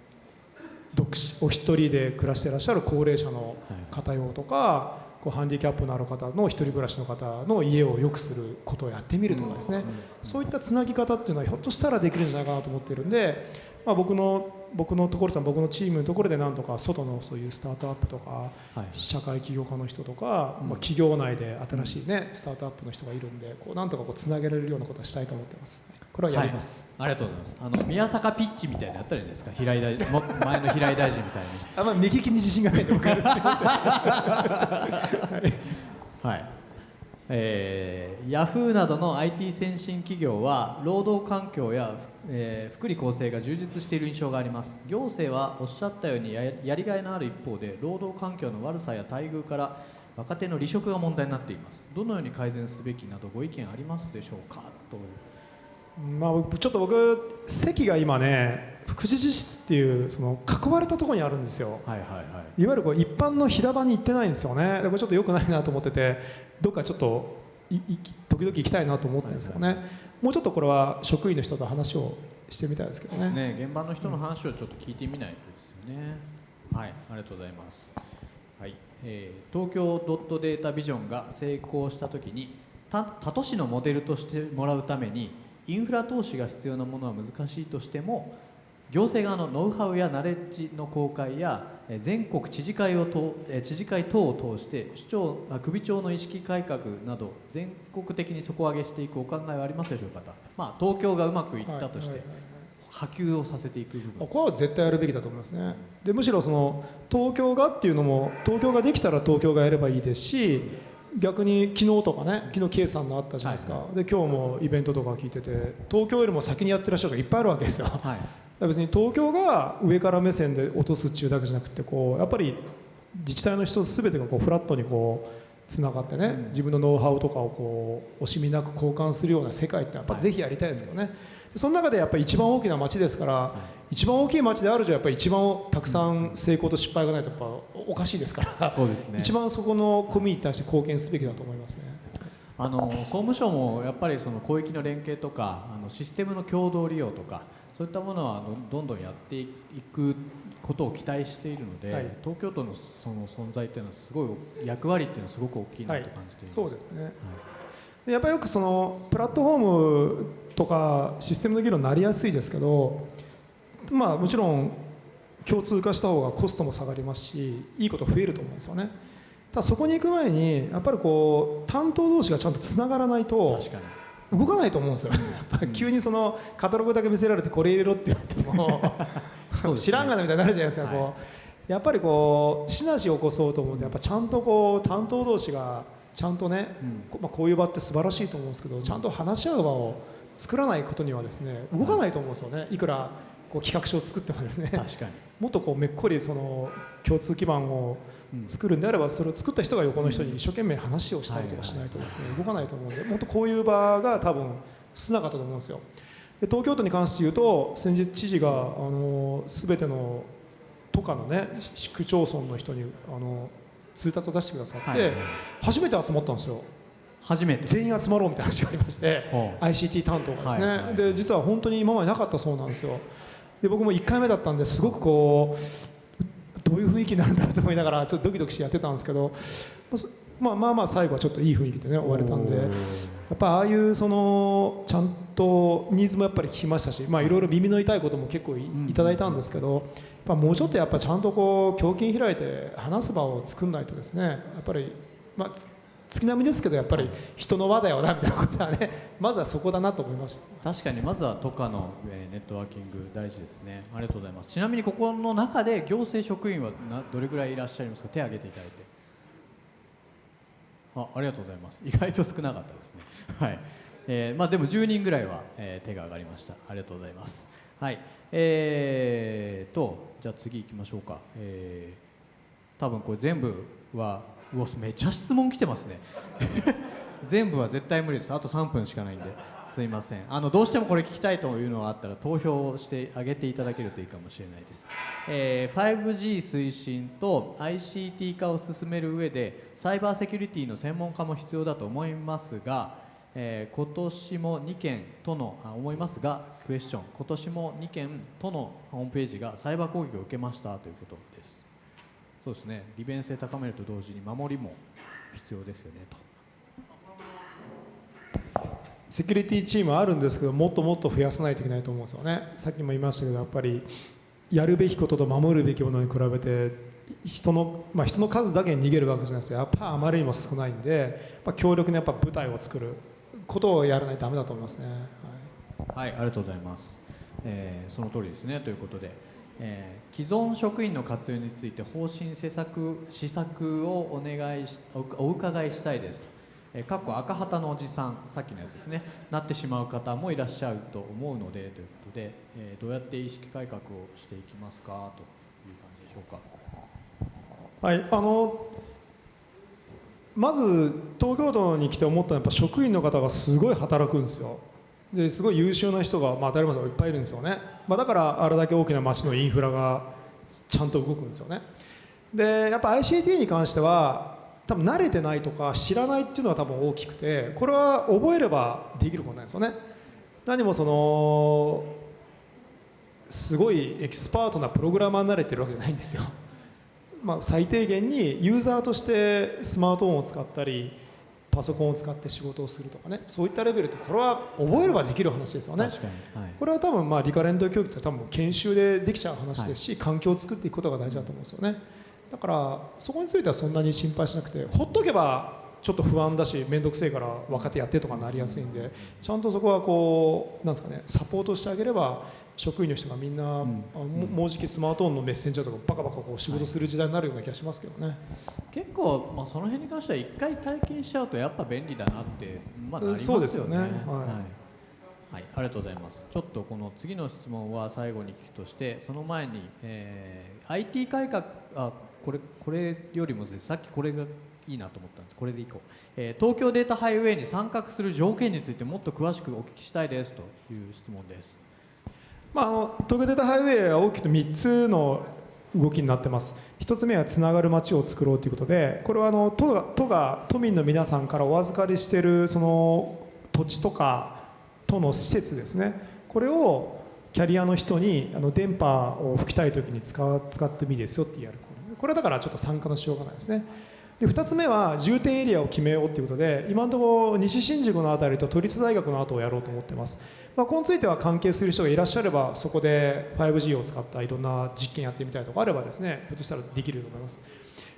独身お一人で暮らしていらっしゃる高齢者の方用とか、こうハンディキャップのある方の一人暮らしの方の家を良くすることをやってみるとかですね、そういったつなぎ方っていうのはひょっとしたらできるんじゃないかなと思っているんで、まあ、僕の僕のところと僕のチームのところでなんとか外のそういうスタートアップとか、はい。社会起業家の人とか、まあ、企業内で新しいねスタートアップの人がいるんでこうなんとかこうつなげられるようなことをしたいと思ってます。これはやります、はい、ありがとうございます。あの宮坂ピッチみたいなのやったらいいんですか？平井大臣も前の平井大臣みたいに。あんま右利きに自信がないんで僕はすいま はい。えー、ヤフーなどの IT 先進企業は労働環境や、えー福利厚生が充実している印象があります。行政はおっしゃったようにややりがいのある一方で労働環境の悪さや待遇から若手の離職が問題になっています。どのように改善すべきなどご意見ありますでしょうか？とまあ僕ちょっと僕席が今ね副知事室っていうその囲われたところにあるんですよ。はいはいはい。いわゆるこう一般の平場に行ってないんですよね。でこれちょっと良くないなと思っててどっかちょっといい時々行きたいなと思ってるんですよね、もうちょっとこれは職員の人と話をしてみたいですけどねね、現場の人の話をちょっと聞いてみないとですよね。はい、ありがとうございます。はい、えー東京ドットデータビジョンが成功したときに、他都市のモデルとしてもらうために、インフラ投資が必要なものは難しいとしても、行政側のノウハウやナレッジの公開や全国知事会を知事会等を通して首長あ首長の意識改革など全国的に底上げしていくお考えはありますでしょうかと、まあ、東京がうまくいったとして、はいはいはいはい。波及をさせていく部分。これは絶対やるべきだと思いますね。でむしろその東京がっていうのも東京ができたら東京がやればいいですし逆に昨日とかね昨日 K さんのあったじゃないですか、はで今日もイベントとか聞いてて東京よりも先にやってらっしゃる人がいっぱいあるわけですよ。はい。ら別に東京が上から目線で落とすっていうだけじゃなくてこうやっぱり自治体の人全てがこうフラットにこうつながってね、うん。自分のノウハウとかをこう惜しみなく交換するような世界ってやっぱぜひやりたいですけどね、でその中でやっぱり一番大きな街ですから、一番大きい街であるじゃやっぱり一番たくさん成功と失敗がないとやっぱおかしいですから、そうですね。一番そこのコミュニティに対して貢献すべきだと思いますね。あの総務省もやっぱりその広域の連携とかあのシステムの共同利用とかそういったものはどどんどんやっていくことを期待しているので、はい。東京都のその存在っていうのはすごい役割っていうのはすごく大きいなはいと感じています。そうですね。でやっぱりよくそのプラットフォームとかシステムの議論になりやすいですけどまあもちろん共通化した方がコストも下がりますしいいこと増えると思うんですよね。ただそこに行く前にやっぱりこう担当同士がちゃんとつながらないと確かに動かないと思うんですよ。やっぱり急にそのカタログだけ見せられてこれ入れろって言われても 知らんがなみたいになるじゃないですか、はい。こう。やっぱりこうシナジーを起こそうと思うとやっぱちゃんとこう担当同士がちゃんとね、うん。こまあ、こういう場って素晴らしいと思うんですけどちゃんと話し合う場を作らないことにはですね動かないと思うんですよね。いくらこう企画書を作ってもですね。確かにもっとこうめっこりその共通基盤を作るんであればそれを作った人が横の人に一生懸命話をしたりとかしないとですね動かないと思うんでもっとこういう場が多分少なかったと思うんですよ。で東京都に関して言うと先日知事があの全ての都下のね市区町村の人にあの通達を出してくださって、はい。初めて集まったんですよ。初めて全員集まろうみたいな話がありまして ICT 担当がですね、はい。はい。で実は本当に今までなかったそうなんですよで僕も1回目だったんですごくこうどういう雰囲気になるんだろうと思いながらちょっとドキドキしてやってたんですけどまあまあまあ最後はちょっといい雰囲気でね終われたんでやっぱああいうそのちゃんとニーズもやっぱり聞きましたしまあいろいろ耳の痛いことも結構いただいたんですけどやっぱもうちょっとやっぱちゃんとこう胸筋開いて話す場を作んないとですねやっぱりまあ月並みですけどやっぱり人の輪だよなみたいなことはね まずはそこだなと思います。確かにまずは都下の、えーネットワーキング大事ですね。ありがとうございます。ちなみにここの中で行政職員はなどれぐらいいらっしゃいますか？手を挙げていただいて。あありがとうございます。意外と少なかったですね。はい、えーまあでも10人ぐらいは、えー手が挙がりました。ありがとうございます。はい。えー、とじゃあ次行きましょうか。えー多分これ全部はうわめちゃ質問来てますね。全部は絶対無理です。あと3分しかないんで。すいません。あのどうしてもこれ聞きたいというのがあったら投票してあげていただけるといいかもしれないです、えー 5G 推進と ICT 化を進める上でサイバーセキュリティの専門家も必要だと思いますが、えー今年も2件とのあ思いますがクエスチョン。今年も2件とのホームページがサイバー攻撃を受けましたということです。そうですね。利便性高めると同時に守りも必要ですよねと。セキュリティチームはあるんですけどもっともっと増やさないといけないと思うんですよね。さっきも言いましたけどやっぱりやるべきことと守るべきものに比べて人の,、まあ、人の数だけに逃げるわけじゃないですかやっぱあまりにも少ないんで、まあ、強力なやっぱ部隊を作ることをやらないとダメだと思いますね、はい。はい、ありがとうございます。えーその通りですねということで、えー既存職員の活用について方針施策施策をお願いしお伺いしたいですと。えー、かっこ赤旗のおじさんさっきのやつですねなってしまう方もいらっしゃると思うのでということで、えーどうやって意識改革をしていきますかという感じでしょうか。はい、あのまず東京都に来て思ったのはやっぱ職員の方がすごい働くんですよですごい優秀な人が、まあ、当たり前だけどいっぱいいるんですよね、まあ、だからあれだけ大きな街のインフラがちゃんと動くんですよね。でやっぱ ICT に関しては多分慣れてないとか知らないっていうのは多分大きくてこれは覚えればできることなんですよね。何もそのすごいエキスパートなプログラマーになれてるわけじゃないんですよ。まあ、最低限にユーザーとしてスマートフォンを使ったりパソコンを使って仕事をするとかね。そういったレベルってこれは覚えればできる話ですよね。はい、これは多分まあリカレント教育って多分研修でできちゃう話ですし、環境を作っていくことが大事だと思うんですよね。だからそこについてはそんなに心配しなくてほっとけばちょっと不安だし面倒くせえから若手やってとかなりやすいんでちゃんとそこはこうなんですかねサポートしてあげれば職員の人がみんな、んあももうじきスマートフォンのメッセンジャーとかバカバカこう仕事する時代になるような気がしますけどね、結構、まあ、その辺に関しては一回体験しちゃうとやっぱ便利だなって、まあ、なりますよね。そうですよね。はい。はい。はい、ありがとうございます。ちょっとこの次の質問は最後に聞くとして、その前に、えー IT 改革あこれこれよりもさっきこれがいいなと思ったんです。これでいこう、えー東京データハイウェイに参画する条件についてもっと詳しくお聞きしたいですという質問です。まあ、あの東京データハイウェイは大きく3つの動きになってます。1つ目はつながる街を作ろうということでこれはあの都が都が都民の皆さんからお預かりしているその土地とか都の施設ですね。これをキャリアの人にあの電波を吹きたい時に使使ってもいいですよってやる。これはだからちょっと参加のしようがないですね。で2つ目は重点エリアを決めようということで今のところ西新宿の辺りと都立大学の後をやろうと思ってます、まあ、これについては関係する人がいらっしゃればそこで 5G を使ったいろんな実験やってみたいとかあればですねひょっとしたらできると思います。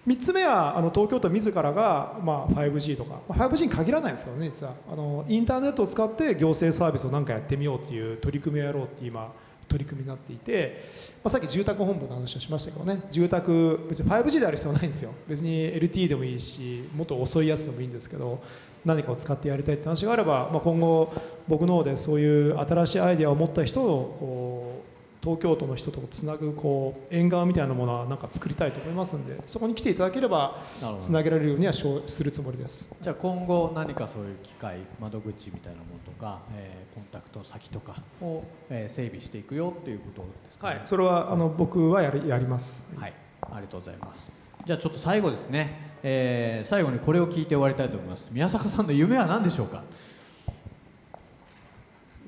3つ目はあの東京都自らが、まあ、5G とか、まあ 5G に限らないんですけどね実は。あのインターネットを使って行政サービスを何かやってみようっていう取り組みをやろうって今取り組みになっていて、まあ、さっき住宅本部の話をしましたけどね住宅別に 5G である必要ないんですよ。別に LT でもいいしもっと遅いやつでもいいんですけど何かを使ってやりたいって話があれば、まあ、今後僕の方でそういう新しいアイデアを持った人をこう東京都の人とつなぐこう縁側みたいなものはなんか作りたいと思いますんでそこに来ていただければつなげられるようにはしょうするつもりです。じゃあ今後何かそういう機械窓口みたいなものとか、えーコンタクト先とかを、えー整備していくよっていうことですかね？はい、それはあの僕はやりやります。はい、ありがとうございます。じゃあちょっと最後ですね、えー最後にこれを聞いて終わりたいと思います。宮坂さんの夢は何でしょうか？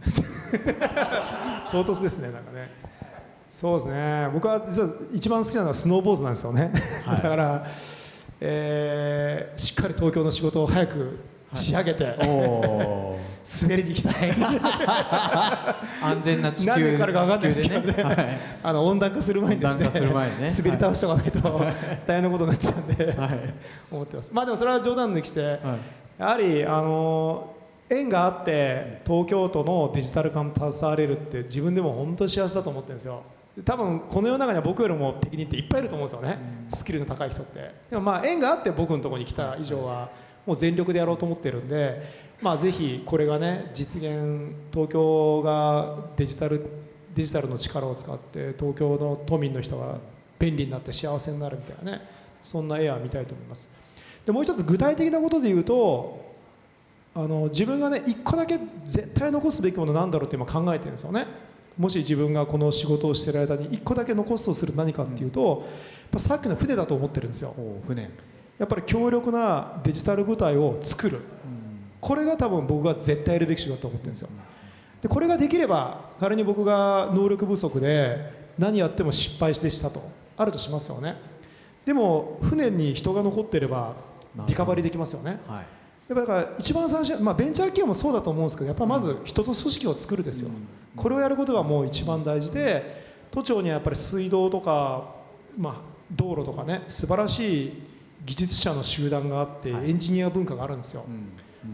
唐突ですねなんかね。そうですね。僕は実は一番好きなのはスノーボードなんですよね、はい。だから、えーしっかり東京の仕事を早く仕上げて、お滑りに行きたい。安全な地球何年からか分かんないですけどね、地球ではい。あの温暖化する前にですねね。滑り倒しておかないと大変なことになっちゃうんで、はい。思ってます。まあでもそれは冗談抜きして、はい。やはりあの縁があって東京都のデジタル化に携われるって自分でも本当に幸せだと思ってるんですよ。で多分この世の中には僕よりも適任っていっぱいいると思うんですよね、スキルの高い人って。でもまあ縁があって僕のところに来た以上はもう全力でやろうと思ってるんでまあぜひこれがね実現東京がデジタルデジタルの力を使って東京の都民の人が便利になって幸せになるみたいなねそんな絵は見たいと思います。でもう一つ具体的なことで言うとあの自分がね一個だけ絶対残すべきものなんだろうって今考えてるんですよね。もし自分がこの仕事をしている間に一個だけ残すとする何かっていうと、やっぱさっきの船だと思ってるんですよ。お船。やっぱり強力なデジタル部隊を作る。これが多分僕が絶対やるべき仕事だと思ってるんですよ。でこれができれば仮に僕が能力不足で何やっても失敗してしたと。あるとしますよね。でも船に人が残ってればリカバリーできますよね。はいやっぱだから一番最初、まあ、ベンチャー企業もそうだと思うんですけどやっぱまず人と組織を作るですよ、これをやることがもう一番大事で都庁にはやっぱり水道とか、まあ、道路とかね素晴らしい技術者の集団があって、エンジニア文化があるんですよ、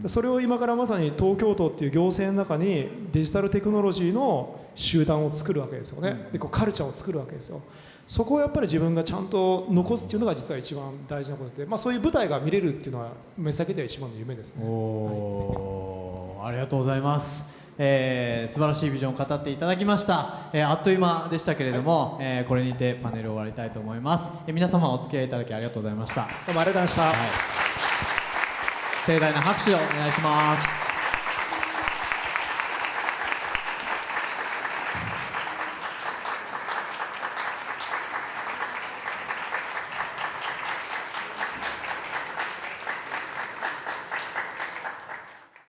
でそれを今からまさに東京都っていう行政の中にデジタルテクノロジーの集団を作るわけですよね、でこうカルチャーを作るわけですよそこをやっぱり自分がちゃんと残すっていうのが実は一番大事なことで、まあ、そういう舞台が見れるっていうのは目先では一番の夢ですね。おーありがとうございます、えー素晴らしいビジョンを語っていただきました、えーあっという間でしたけれども、えーこれにてパネルを終わりたいと思います、えー皆様お付き合いいただきありがとうございました、どうもありがとうございました、盛大な拍手をお願いします